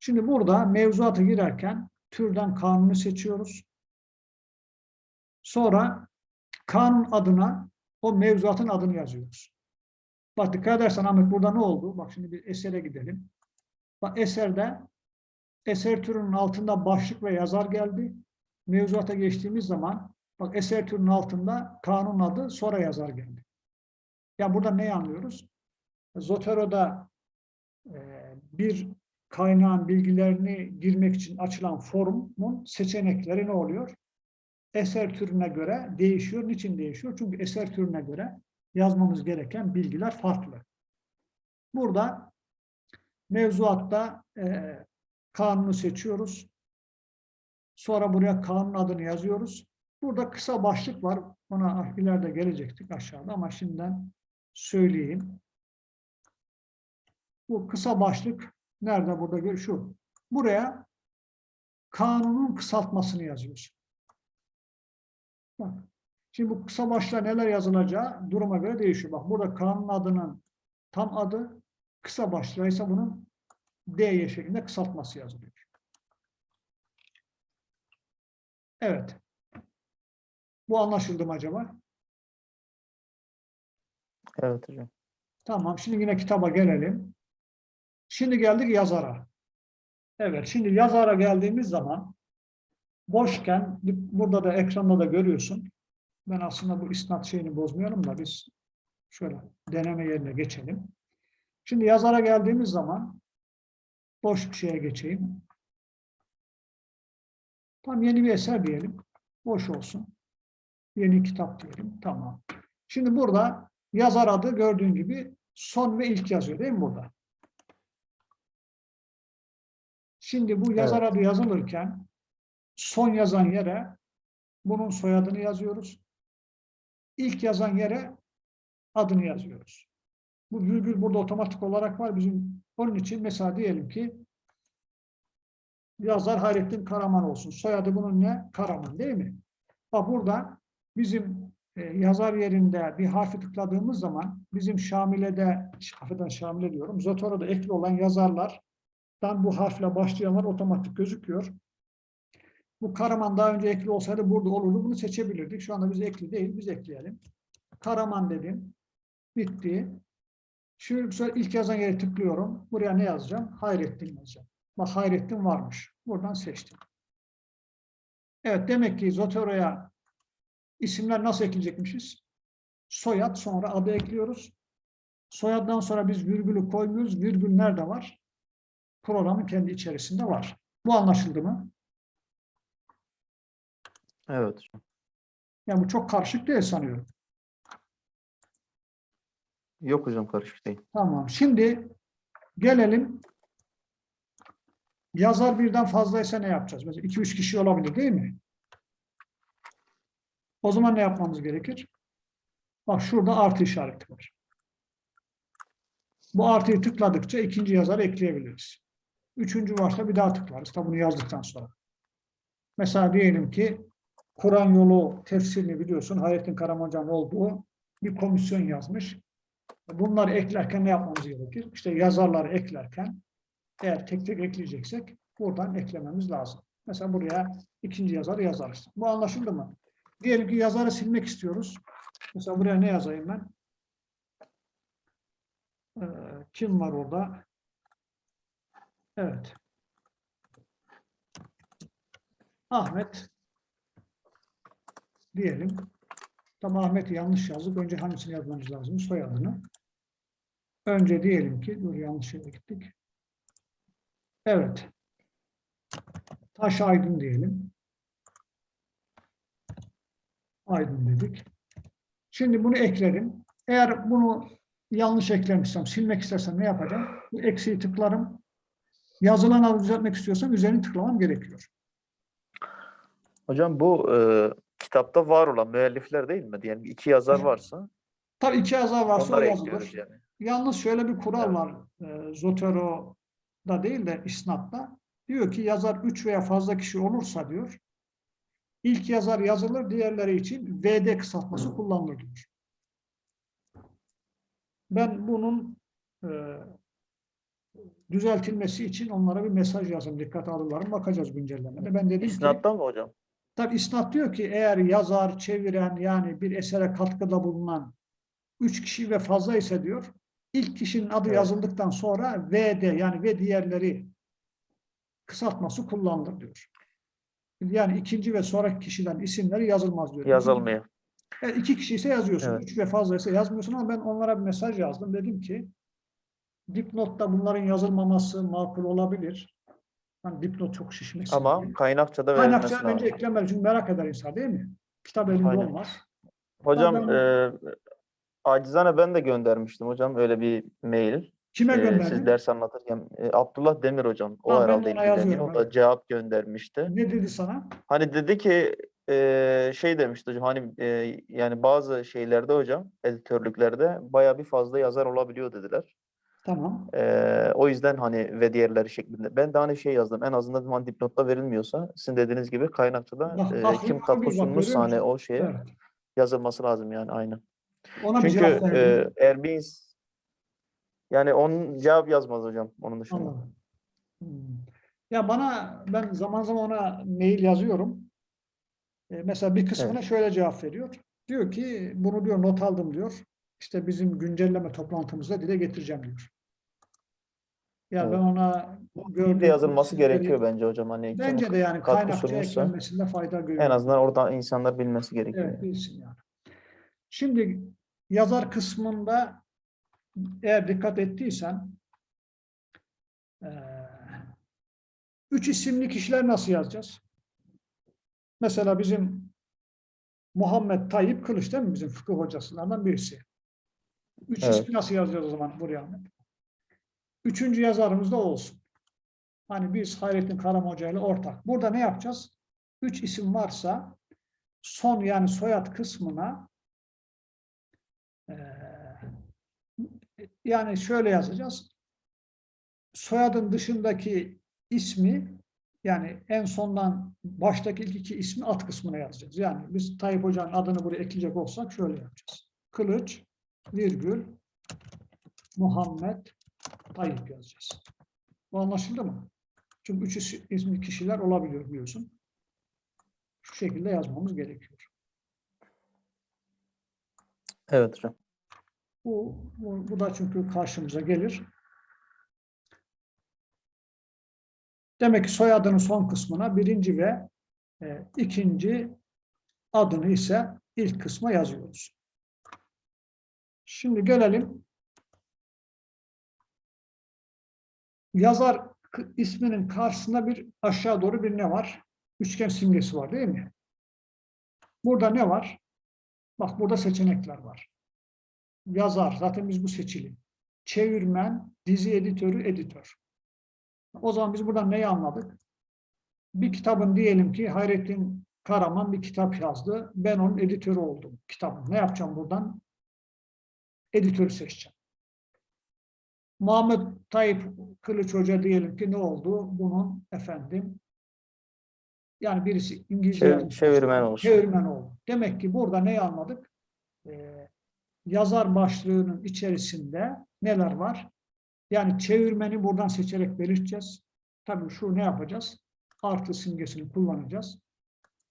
Şimdi burada mevzuata girerken türden kanunu seçiyoruz. Sonra kanun adına o mevzuatın adını yazıyoruz. Bak dikkat edersen Ahmet burada ne oldu? Bak şimdi bir esere gidelim. Bak eserde eser türünün altında başlık ve yazar geldi. Mevzuata geçtiğimiz zaman bak eser türünün altında kanun adı sonra yazar geldi. Ya burada ne anlıyoruz? Zotero'da bir kaynağın bilgilerini girmek için açılan forumun seçenekleri ne oluyor? Eser türüne göre değişiyor. Niçin değişiyor? Çünkü eser türüne göre yazmamız gereken bilgiler farklı. Burada mevzuatta e, kanunu seçiyoruz. Sonra buraya kanun adını yazıyoruz. Burada kısa başlık var. Ona ileride gelecektik aşağıda ama şimdiden söyleyeyim. Bu kısa başlık nerede burada? Şu. Buraya kanunun kısaltmasını yazıyoruz. Bak. Şimdi bu kısa başlığa neler yazılacağı duruma göre değişiyor. Bak burada kanun adının tam adı, kısa başlığa ise bunun DY şeklinde kısaltması yazılıyor. Evet. Bu anlaşıldı mı acaba? Evet hocam. Tamam. Şimdi yine kitaba gelelim. Şimdi geldik yazara. Evet. Şimdi yazara geldiğimiz zaman boşken burada da ekranda da görüyorsun. Ben aslında bu isnat şeyini bozmuyorum da biz şöyle deneme yerine geçelim. Şimdi yazara geldiğimiz zaman boş bir şeye geçeyim. Tam yeni bir eser diyelim. Boş olsun. Yeni kitap diyelim. Tamam. Şimdi burada yazar adı gördüğün gibi son ve ilk yazıyor değil mi burada? Şimdi bu yazar adı yazılırken son yazan yere bunun soyadını yazıyoruz. İlk yazan yere adını yazıyoruz. Bu virgül burada otomatik olarak var. Bizim onun için mesela diyelim ki yazar Hayrettin Karaman olsun. Soyadı bunun ne? Karaman değil mi? Bak burada bizim e, yazar yerinde bir harfi tıkladığımız zaman bizim Şamile'de, affedersin Şamile diyorum, Zotoro'da ekli olan yazarlardan bu harfle başlayanlar otomatik gözüküyor. Bu Karaman daha önce ekli olsaydı burada olurdu. Bunu seçebilirdik. Şu anda biz ekli değil. Biz ekleyelim. Karaman dedim. Bitti. Şimdi bu ilk yazan yere tıklıyorum. Buraya ne yazacağım? Hayrettin yazacağım. Bak Hayrettin varmış. Buradan seçtim. Evet demek ki Zotero'ya isimler nasıl ekleyecekmişiz? Soyad sonra adı ekliyoruz. Soyaddan sonra biz virgülü koymuyoruz. Virgül nerede var? Programın kendi içerisinde var. Bu anlaşıldı mı? Evet. Yani bu çok karışık değil sanıyorum. Yok hocam karışık değil. Tamam. Şimdi gelelim. Yazar birden fazlaysa ne yapacağız? Mesela 2-3 kişi olabilir değil mi? O zaman ne yapmamız gerekir? Bak şurada artı işareti var. Bu artıyı tıkladıkça ikinci yazarı ekleyebiliriz. Üçüncü varsa bir daha tıklarız. Tabi bunu yazdıktan sonra. Mesela diyelim ki Kur'an yolu tefsirini biliyorsun. Hayrettin Karamancan olduğu bir komisyon yazmış. Bunları eklerken ne yapmamız gerekir? İşte yazarları eklerken eğer tek tek ekleyeceksek buradan eklememiz lazım. Mesela buraya ikinci yazarı yazarız. Bu anlaşıldı mı? Diyelim ki yazarı silmek istiyoruz. Mesela buraya ne yazayım ben? Ee, kim var orada? Evet. Ahmet diyelim. Tam Ahmet'i yanlış yazdık. Önce hangisini yazmamız lazım? Soyadını. Önce diyelim ki, dur yanlış yere gittik. Evet. Taş Aydın diyelim. Aydın dedik. Şimdi bunu eklerim. Eğer bunu yanlış eklemişsem, silmek istersem ne yapacağım? Bu eksiği tıklarım. Yazılan adı düzeltmek istiyorsam üzerine tıklamam gerekiyor. Hocam bu e, kitapta var olan müellifler değil mi? Diyelim iki yazar varsa Tabii iki yazar varsa o yazılır. yani. Yalnız şöyle bir kural Evet. var. E, Zotero'da değil de isnatta. Diyor ki yazar üç veya fazla kişi olursa diyor ilk yazar yazılır, diğerleri için VD kısaltması kullanılır diyor. Ben bunun e, düzeltilmesi için onlara bir mesaj yazdım. Dikkat alırlar mı? Bakacağız güncellemede. Ben dedim ki İsnattan mı hocam? Tabi isnat diyor ki eğer yazar, çeviren yani bir esere katkıda bulunan üç kişi ve fazla ise diyor ilk kişinin adı Evet. yazıldıktan sonra VD yani ve diğerleri kısaltması kullanılır diyor. Yani ikinci ve sonraki kişilerin isimleri yazılmaz diyor. Yazılmıyor. Evet, iki kişi ise yazıyorsun. Evet. Üç ve fazla ise yazmıyorsun ama ben onlara bir mesaj yazdım. Dedim ki dipnotta bunların yazılmaması makul olabilir. Hani dipnot çok şişmesin diye. Ama kaynakçada verilmesi Kaynakça lazım. bence eklemeli çünkü merak eder insan değil mi? Kitap elinde Aynen. olmaz. Hocam Ben- e, acizane ben de göndermiştim hocam öyle bir mail. Kime gönderdin? siz ders anlatırken e, Abdullah Demir hocam o Ha, herhalde ilgileniyor. O da cevap göndermişti. Ne dedi sana? Hani dedi ki e, şey demişti hocam hani e, yani bazı şeylerde hocam editörlüklerde baya bir fazla yazar olabiliyor dediler. Tamam. E, o yüzden hani ve diğerleri şeklinde. Ben de hani şey yazdım en azından hani dipnotta verilmiyorsa sizin dediğiniz gibi kaynakçada Bak, e, bak, kim katkı görüyor hani o şeye Evet. yazılması lazım yani aynen. Ona Çünkü e, eğer bir yani onun cevap yazmaz hocam onun dışında. Anladım. Hmm. Ya bana ben zaman zaman ona mail yazıyorum. E, mesela bir kısmına Evet. şöyle cevap veriyor. Diyor ki bunu diyor not aldım diyor. İşte bizim güncelleme toplantımızda dile getireceğim diyor. Ya Evet. ben ona gördüğüm de yazılması gerekiyor bence hocam hani Bence de yani sunmuşsa eklenmesinde fayda görüyorum. en azından orada insanlar bilmesi gerekiyor. Evet, bilsin yani. Şimdi yazar kısmında eğer dikkat ettiysen üç isimli kişiler nasıl yazacağız? Mesela bizim Muhammed Tayyip Kılıç değil mi? Bizim fıkıh hocasından birisi. Üç Evet. ismi nasıl yazacağız o zaman buraya? Ahmet? Üçüncü yazarımız da olsun. Hani biz Hayrettin Karam Hoca ile ortak. Burada ne yapacağız? Üç isim varsa son yani soyad kısmına eee, yani şöyle yazacağız. Soyadın dışındaki ismi yani en sondan baştaki ilk iki ismi alt kısmına yazacağız. Yani biz Tayyip Hoca'nın adını buraya ekleyecek olsak şöyle yapacağız. Kılıç, virgül, Muhammed, Tayyip yazacağız. Bu anlaşıldı mı? Çünkü üç is- ismi kişiler olabiliyor biliyorsun. Şu şekilde yazmamız gerekiyor. Evet hocam. Bu, bu, bu da çünkü karşımıza gelir. Demek ki soyadının son kısmına birinci ve e, ikinci adını ise ilk kısma yazıyoruz. Şimdi gelelim yazar isminin karşısında bir aşağı doğru bir ne var? Üçgen simgesi var değil mi? Burada ne var? Bak burada seçenekler var yazar. Zaten biz bu seçili. Çevirmen, dizi editörü, editör. O zaman biz buradan neyi anladık? Bir kitabın diyelim ki Hayrettin Karaman bir kitap yazdı. Ben onun editörü oldum kitabın. Ne yapacağım buradan? Editörü seçeceğim. Muhammed Tayyip Kılıç Hoca diyelim ki ne oldu? Bunun efendim yani birisi İngilizce Çevir- yazmış. çevirmen olsun. Çevirmen oldu. Demek ki burada neyi anladık? Ee, yazar başlığının içerisinde neler var? Yani çevirmeni buradan seçerek belirteceğiz. Tabii şu ne yapacağız? Artı simgesini kullanacağız.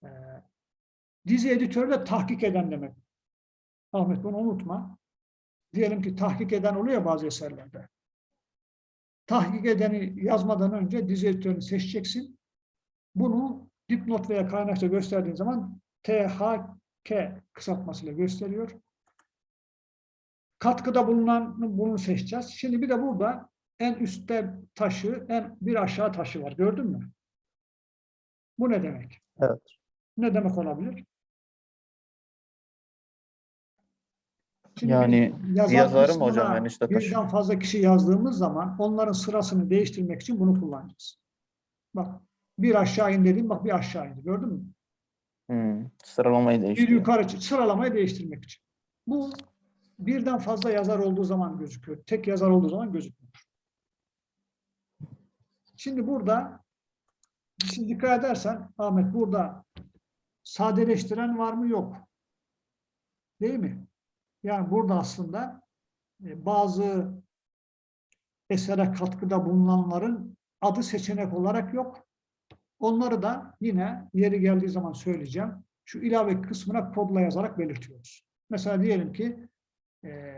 Ee, dizi editörü de tahkik eden demek. Ahmet bunu unutma. Diyelim ki tahkik eden oluyor bazı eserlerde. Tahkik edeni yazmadan önce dizi editörünü seçeceksin. Bunu dipnot veya kaynakça gösterdiğin zaman THK kısaltmasıyla gösteriyor. Katkıda bulunan bunu seçeceğiz. Şimdi bir de burada en üstte taşı, en bir aşağı taşı var. Gördün mü? Bu ne demek? Evet. Ne demek olabilir? Şimdi Yani biz yazar yazarı mı hocam kısmına en üstte taşı? Birden fazla kişi yazdığımız zaman onların sırasını değiştirmek için bunu kullanacağız. Bak bir aşağı in dedim, bak bir aşağı indi. Gördün mü? Hmm, sıralamayı Bir değiştiriyor. yukarı sıralamayı değiştirmek için. Bu birden fazla yazar olduğu zaman gözüküyor. Tek yazar olduğu zaman gözükmüyor. Şimdi burada şimdi dikkat edersen Ahmet burada sadeleştiren var mı? Yok. Değil mi? Yani burada aslında e, bazı esere katkıda bulunanların adı seçenek olarak yok. Onları da yine yeri geldiği zaman söyleyeceğim. Şu ilave kısmına kodla yazarak belirtiyoruz. Mesela diyelim ki e,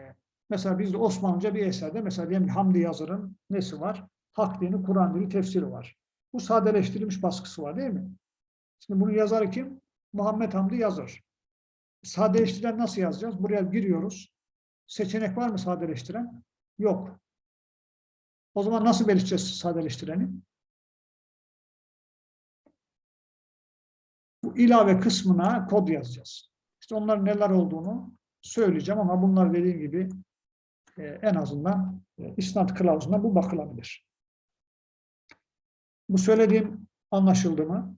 mesela bizde Osmanlıca bir eserde mesela diyelim Hamdi Yazır'ın nesi var? Hak dini, Kur'an dili tefsiri var. Bu sadeleştirilmiş baskısı var değil mi? Şimdi bunu yazarı kim? Muhammed Hamdi Yazır. Sadeleştiren nasıl yazacağız? Buraya giriyoruz. Seçenek var mı sadeleştiren? Yok. O zaman nasıl belirteceğiz sadeleştireni? Bu ilave kısmına kod yazacağız. İşte onların neler olduğunu söyleyeceğim ama bunlar dediğim gibi e, en azından e, isnat kılavuzuna bu bakılabilir. Bu söylediğim anlaşıldı mı?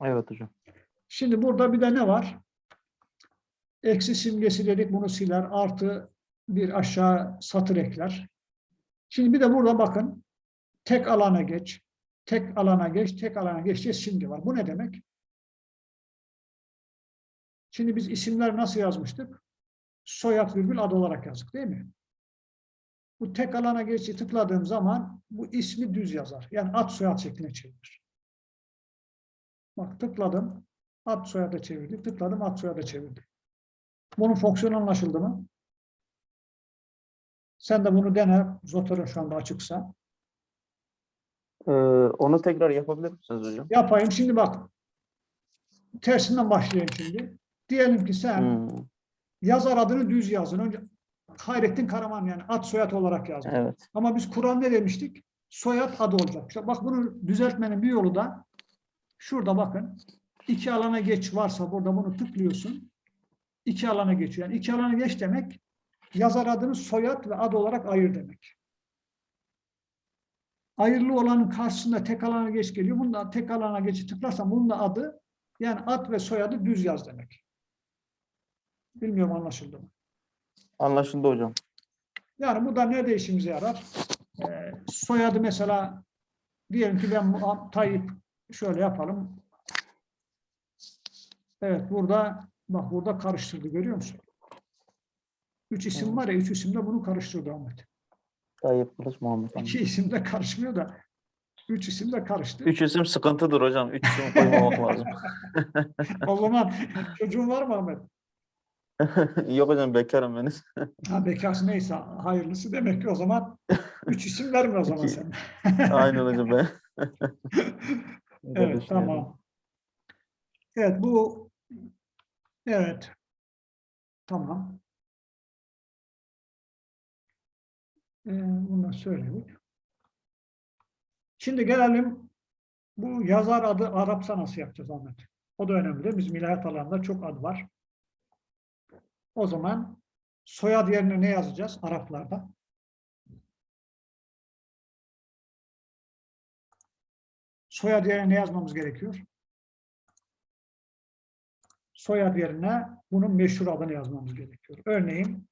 Evet hocam. Şimdi burada bir de ne var? Eksi simgesi dedik bunu siler. Artı bir aşağı satır ekler. Şimdi bir de burada bakın. Tek alana geç. Tek alana geç. Tek alana geç diye simge var. Bu ne demek? Şimdi biz isimler nasıl yazmıştık? Soyad virgül ad olarak yazdık değil mi? Bu tek alana geçi tıkladığım zaman bu ismi düz yazar. Yani ad soyad şekline çevirir. Bak tıkladım. Ad soyada çevirdi. Tıkladım ad soyada çevirdi. Bunun fonksiyonu anlaşıldı mı? Sen de bunu dene. Zoter'ın şu anda açıksa. Ee, onu tekrar yapabilir misiniz hocam? Yapayım. Şimdi bak. Tersinden başlayayım şimdi. Diyelim ki sen Hmm, yazar adını düz yazın. Önce Hayrettin Karaman yani ad soyad olarak yazdın. evet. Ama biz Kur'an ne demiştik? Soyad adı olacak. İşte bak bunu düzeltmenin bir yolu da şurada bakın. İki alana geç varsa burada bunu tıklıyorsun. İki alana geçiyor. Yani iki alana geç demek yazar adını soyad ve ad olarak ayır demek. Ayırlı olanın karşısında tek alana geç geliyor. Bunda tek alana geçi tıklarsan bunun da adı yani ad ve soyadı düz yaz demek. Bilmiyorum anlaşıldı mı? Anlaşıldı hocam. Yani bu da nerede işimize yarar? Ee, soyadı mesela diyelim ki ben Tayyip şöyle yapalım. Evet burada bak burada karıştırdı görüyor musun? Üç isim var ya üç isimde bunu karıştırdı Ahmet. Tayyip Kılıç Muhammed Hamdi. İki isim de karışmıyor da üç isim de karıştı. Üç isim sıkıntıdır hocam. Üç isim koymamak lazım. O zaman çocuğun var mı Ahmet? Yok hocam bekarım ben. Ha, bekarsın neyse hayırlısı demek ki o zaman üç isim verme o zaman İki. sen. Aynen hocam ben. Evet, tamam. Evet, bu evet. Tamam. Ee, bunu söyledik. Şimdi gelelim bu yazar adı Arapça nasıl yapacağız Ahmet? O da önemli. Bizim ilahiyat alanında çok ad var. O zaman soyad yerine ne yazacağız Araplarda? Soyad yerine ne yazmamız gerekiyor? Soyad yerine bunun meşhur adını yazmamız gerekiyor. Örneğin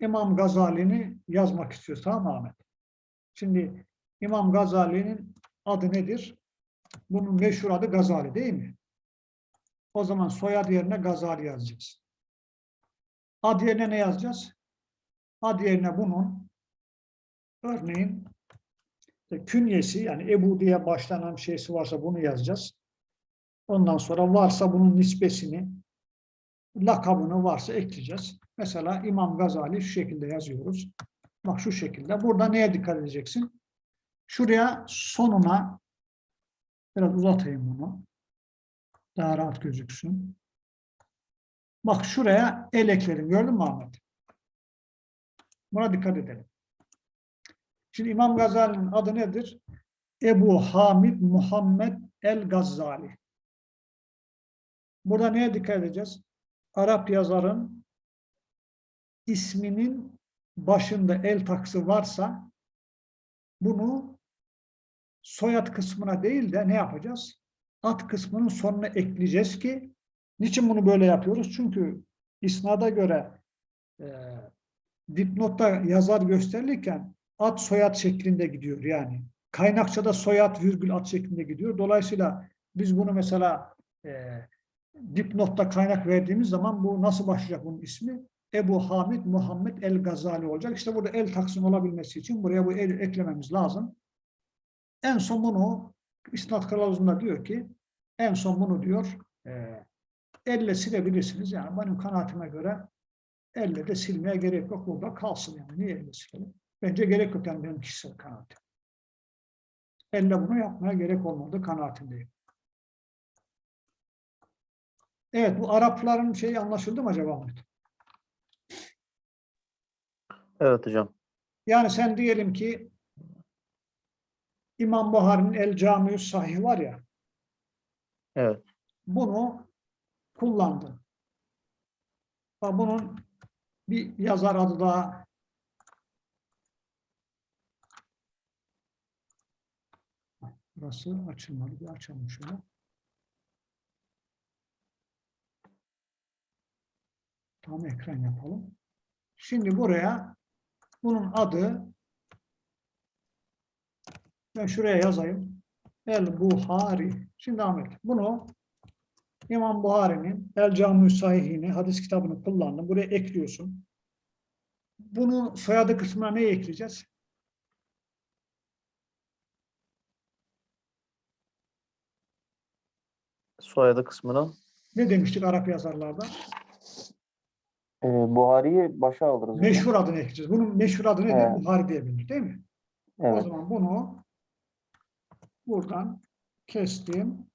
İmam Gazali'ni yazmak mı Ahmet? Şimdi İmam Gazali'nin adı nedir? Bunun meşhur adı Gazali değil mi? O zaman soyad yerine Gazali yazacağız. Ad yerine ne yazacağız? Ad yerine bunun örneğin künyesi yani Ebu diye başlanan şeysi varsa bunu yazacağız. Ondan sonra varsa bunun nispesini, lakabını varsa ekleyeceğiz. Mesela İmam Gazali şu şekilde yazıyoruz. Bak şu şekilde. Burada neye dikkat edeceksin? Şuraya sonuna biraz uzatayım bunu. Daha rahat gözüksün. Bak şuraya el ekledim. Gördün mü Ahmet? Buna dikkat edelim. Şimdi İmam Gazali'nin adı nedir? Ebu Hamid Muhammed el-Gazali. Burada neye dikkat edeceğiz? Arap yazarın isminin başında el taksı varsa bunu soyad kısmına değil de ne yapacağız? Ad kısmının sonuna ekleyeceğiz ki niçin bunu böyle yapıyoruz? Çünkü isnada göre e, dipnotta yazar gösterilirken ad soyad şeklinde gidiyor yani. Kaynakçada soyad virgül ad şeklinde gidiyor. Dolayısıyla biz bunu mesela e, dipnotta kaynak verdiğimiz zaman bu nasıl başlayacak bunun ismi? Ebu Hamid Muhammed El Gazali olacak. İşte burada el taksim olabilmesi için buraya bu el eklememiz lazım. En son bunu İsnat kılavuzunda diyor ki en son bunu diyor e, elle silebilirsiniz. Yani benim kanaatime göre elle de silmeye gerek yok. Burada kalsın yani. Niye elle silelim? Bence gerek yok yani benim kişisel kanaatim. Elle bunu yapmaya gerek olmadığı kanaatindeyim. Evet bu Arapların şeyi anlaşıldı mı acaba Ahmet? Evet hocam. Yani sen diyelim ki İmam Buhari'nin El Camiü Sahih var ya Evet. bunu kullandın. Bunun bir yazar adı daha Burası açılmadı. Bir açalım şöyle. Tam ekran yapalım. Şimdi buraya bunun adı ben şuraya yazayım. El Buhari. Şimdi Ahmet bunu İmam Buhari'nin El Cami Sahihini hadis kitabını kullandım. Buraya ekliyorsun. Bunu soyadı kısmına ne ekleyeceğiz? Soyadı kısmına Ne demiştik Arap yazarlarda? E, Buhari'yi başa alırız. Meşhur adını ekleyeceğiz. Bunun meşhur adı nedir? Evet. Buhari diye bilinir değil mi? O Evet. zaman bunu buradan kestim.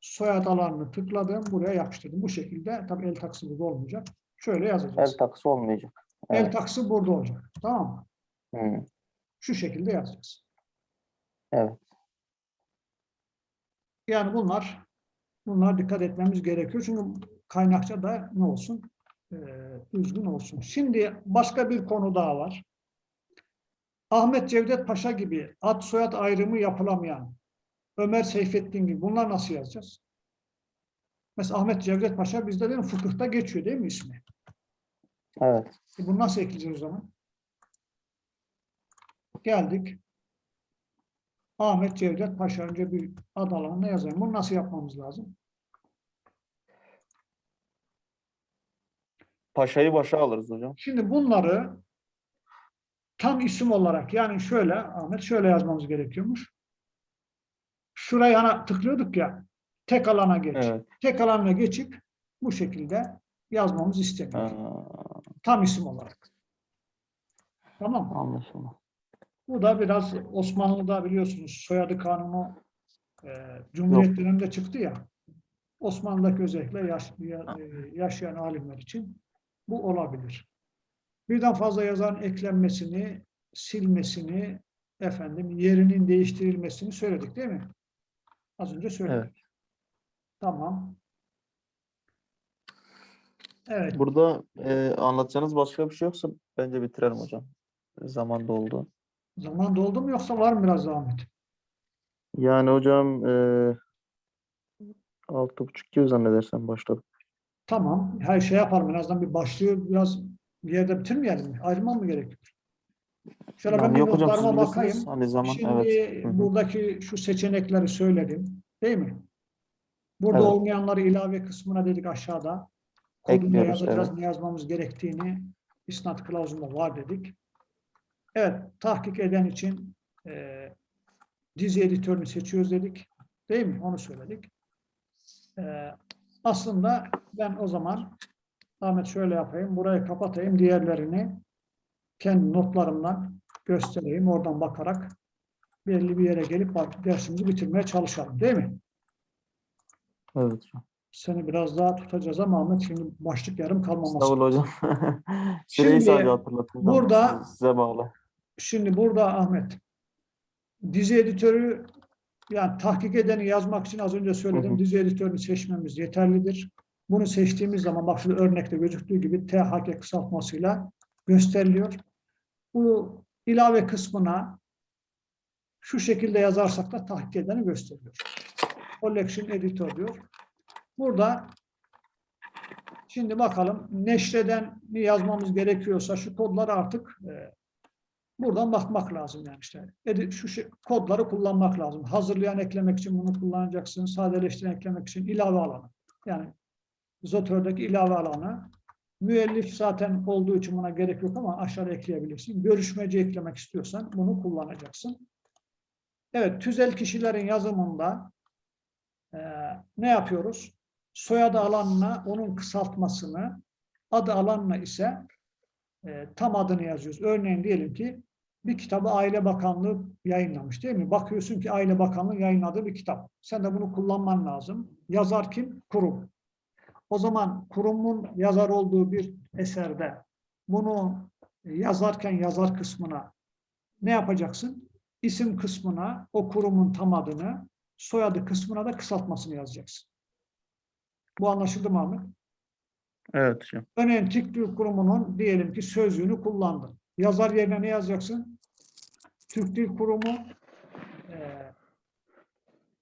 Soyad alanını tıkladım. Buraya yapıştırdım. Bu şekilde tabii el taksı burada olmayacak. Şöyle El yazacağız. taksı olmayacak. El Evet. taksı burada olacak. Tamam mı? Hı, Şu şekilde yazacağız. Evet. Yani bunlar bunlar dikkat etmemiz gerekiyor. Çünkü kaynakça da ne olsun? Ee, düzgün olsun. Şimdi başka bir konu daha var. Ahmet Cevdet Paşa gibi ad soyad ayrımı yapılamayan Ömer Seyfettin gibi bunlar nasıl yazacağız? Mesela Ahmet Cevdet Paşa bizde değil mi? Fıkıhta geçiyor değil mi ismi? Evet. E bunu nasıl ekleyeceğiz o zaman? Geldik. Ahmet Cevdet Paşa önce bir ad alanına yazayım. Bunu nasıl yapmamız lazım? Paşa'yı başa alırız hocam. Şimdi bunları tam isim olarak yani şöyle Ahmet şöyle yazmamız gerekiyormuş. Şuraya ana tıklıyorduk ya tek alana geç. Evet. Tek alana geçip bu şekilde yazmamız isteniyor. Tam isim olarak. Tamam mı? anlaşıldı. Bu da biraz Osmanlı'da biliyorsunuz soyadı kanunu e, Cumhuriyet döneminde çıktı ya. Osmanlı'daki özellikle yaş, ya- e, yaşayan alimler için bu olabilir. Birden fazla yazarın eklenmesini, silmesini, efendim yerinin değiştirilmesini söyledik değil mi? Az önce söyledik. Evet. Tamam. Evet. Burada e, anlatacağınız başka bir şey yoksa bence bitirelim hocam. Zaman doldu. Zaman doldu mu yoksa var mı biraz zahmet? Yani hocam e, altı buçuk gibi zannedersem başladık. Tamam. Her şey yapalım. En azından bir başlığı biraz bir yerde bitirmeyelim? Ayrılmam mı gerekiyor? Şöyle ben Yani bir yok hocam notlarıma bakayım. Hani zaman Şimdi evet. Buradaki şu seçenekleri söyledim. Değil mi? Burada Evet. olmayanları ilave kısmına dedik aşağıda. Kodunu yazacağız, evet. ne yazmamız gerektiğini isnat kılavuzunda var dedik. Evet, tahkik eden için e, dizi editörünü seçiyoruz dedik. Değil mi? Onu söyledik. E, aslında ben o zaman Ahmet şöyle yapayım. Burayı kapatayım. Diğerlerini kendi notlarımdan göstereyim. Oradan bakarak belli bir yere gelip dersimizi bitirmeye çalışalım. Değil mi? Evet. Seni biraz daha tutacağız ama Ahmet şimdi başlık yarım kalmaması. Estağfurullah hocam. Şimdi Süreyi sadece hatırlatın. burada- size bağlı. Şimdi burada Ahmet dizi editörü yani tahkik edeni yazmak için az önce söyledim. Hı hı. Dizi editörünü seçmemiz yeterlidir. Bunu seçtiğimiz zaman bak şurada örnekte gözüktüğü gibi THK kısaltmasıyla gösteriliyor. Bu ilave kısmına şu şekilde yazarsak da tahkik edeni gösteriyor. Collection Editor diyor. Burada şimdi bakalım neşreden mi yazmamız gerekiyorsa şu kodları artık e, Buradan bakmak lazım yani işte. Edi- Şu şey- kodları kullanmak lazım. Hazırlayan eklemek için bunu kullanacaksın. Sadeleştiren eklemek için ilave alanı. Yani Zotör'deki ilave alanı. Müellif zaten olduğu için buna gerek yok ama aşağıda ekleyebilirsin. Görüşmeci eklemek istiyorsan bunu kullanacaksın. Evet, tüzel kişilerin yazımında eee, ne yapıyoruz? Soyadı alanına onun kısaltmasını, adı alanına ise e, tam adını yazıyoruz. Örneğin diyelim ki bir kitabı Aile Bakanlığı yayınlamış değil mi? Bakıyorsun ki Aile Bakanlığı yayınladığı bir kitap. Sen de bunu kullanman lazım. Yazar kim? Kurum. O zaman kurumun yazar olduğu bir eserde bunu yazarken yazar kısmına ne yapacaksın? İsim kısmına o kurumun tam adını, soyadı kısmına da kısaltmasını yazacaksın. Bu anlaşıldı mı Ahmet? Evet. Örneğin Dil Kurumu'nun diyelim ki sözlüğünü kullandın. Yazar yerine ne yazacaksın? Türk Dil Kurumu eee,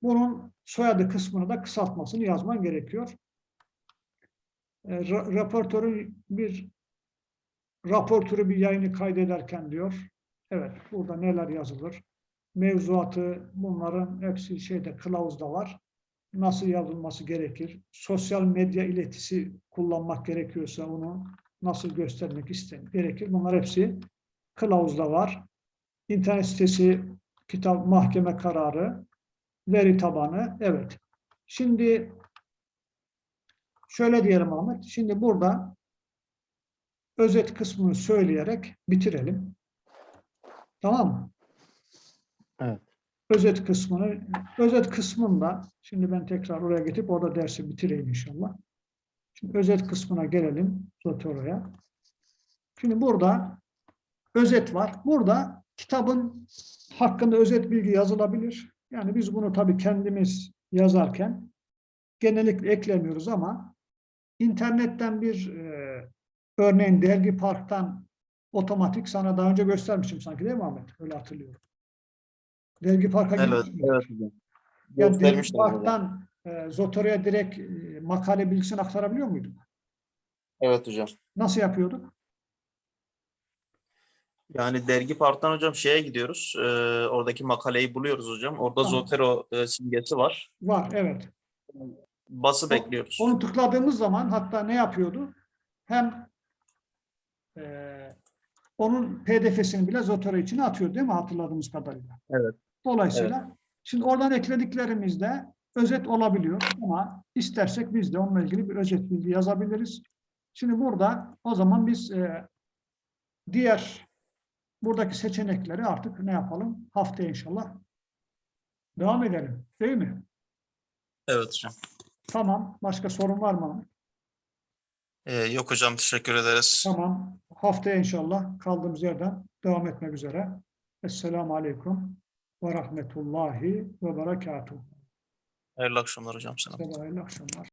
bunun soyadı kısmını da kısaltmasını yazman gerekiyor. E, ra- raportörün bir raportörü bir yayını kaydederken diyor. Evet, burada neler yazılır? Mevzuatı bunların hepsi şeyde kılavuzda var nasıl yazılması gerekir, sosyal medya iletisi kullanmak gerekiyorsa onu nasıl göstermek istenir, gerekir. Bunlar hepsi kılavuzda var. İnternet sitesi, kitap, mahkeme kararı, veri tabanı, evet. Şimdi şöyle diyelim Ahmet, şimdi burada özet kısmını söyleyerek bitirelim. Tamam mı? Evet. özet kısmını, özet kısmında, şimdi ben tekrar oraya getirip orada dersi bitireyim inşallah. Şimdi özet kısmına gelelim Zotoro'ya. Şimdi burada özet var. Burada kitabın hakkında özet bilgi yazılabilir. Yani biz bunu tabii kendimiz yazarken genellikle eklemiyoruz ama internetten bir e, örneğin Dergi Park'tan otomatik sana daha önce göstermişim sanki değil mi Ahmet? Öyle hatırlıyorum. Dergi Park'a Evet, gitmiş miydin? Evet hocam. Yani Dergi. Park'tan e, Zotero'ya direkt e, makale bilgisini aktarabiliyor muyduk? Evet hocam. Nasıl yapıyorduk? Yani dergi parttan hocam şeye gidiyoruz. e, oradaki makaleyi buluyoruz hocam. Orada Tamam. Zotero e, simgesi var. Var, evet. Bası O- bekliyoruz. Onu tıkladığımız zaman hatta ne yapıyordu? Hem e, onun pdf'sini bile Zotero içine atıyor değil mi hatırladığımız kadarıyla? Evet. Dolayısıyla şimdi oradan eklediklerimizde özet olabiliyor ama istersek biz de onunla ilgili bir özet bilgi yazabiliriz. Şimdi burada o zaman biz e, diğer buradaki seçenekleri artık ne yapalım? Haftaya inşallah devam edelim. Değil mi? Evet hocam. Tamam. Başka sorun var mı? E, yok hocam teşekkür ederiz. Tamam. Haftaya inşallah kaldığımız yerden devam etmek üzere. Esselamu Aleyküm ve Rahmetullahi ve Berekatuhu. Hayırlı akşamlar hocam de hayırlı akşamlar.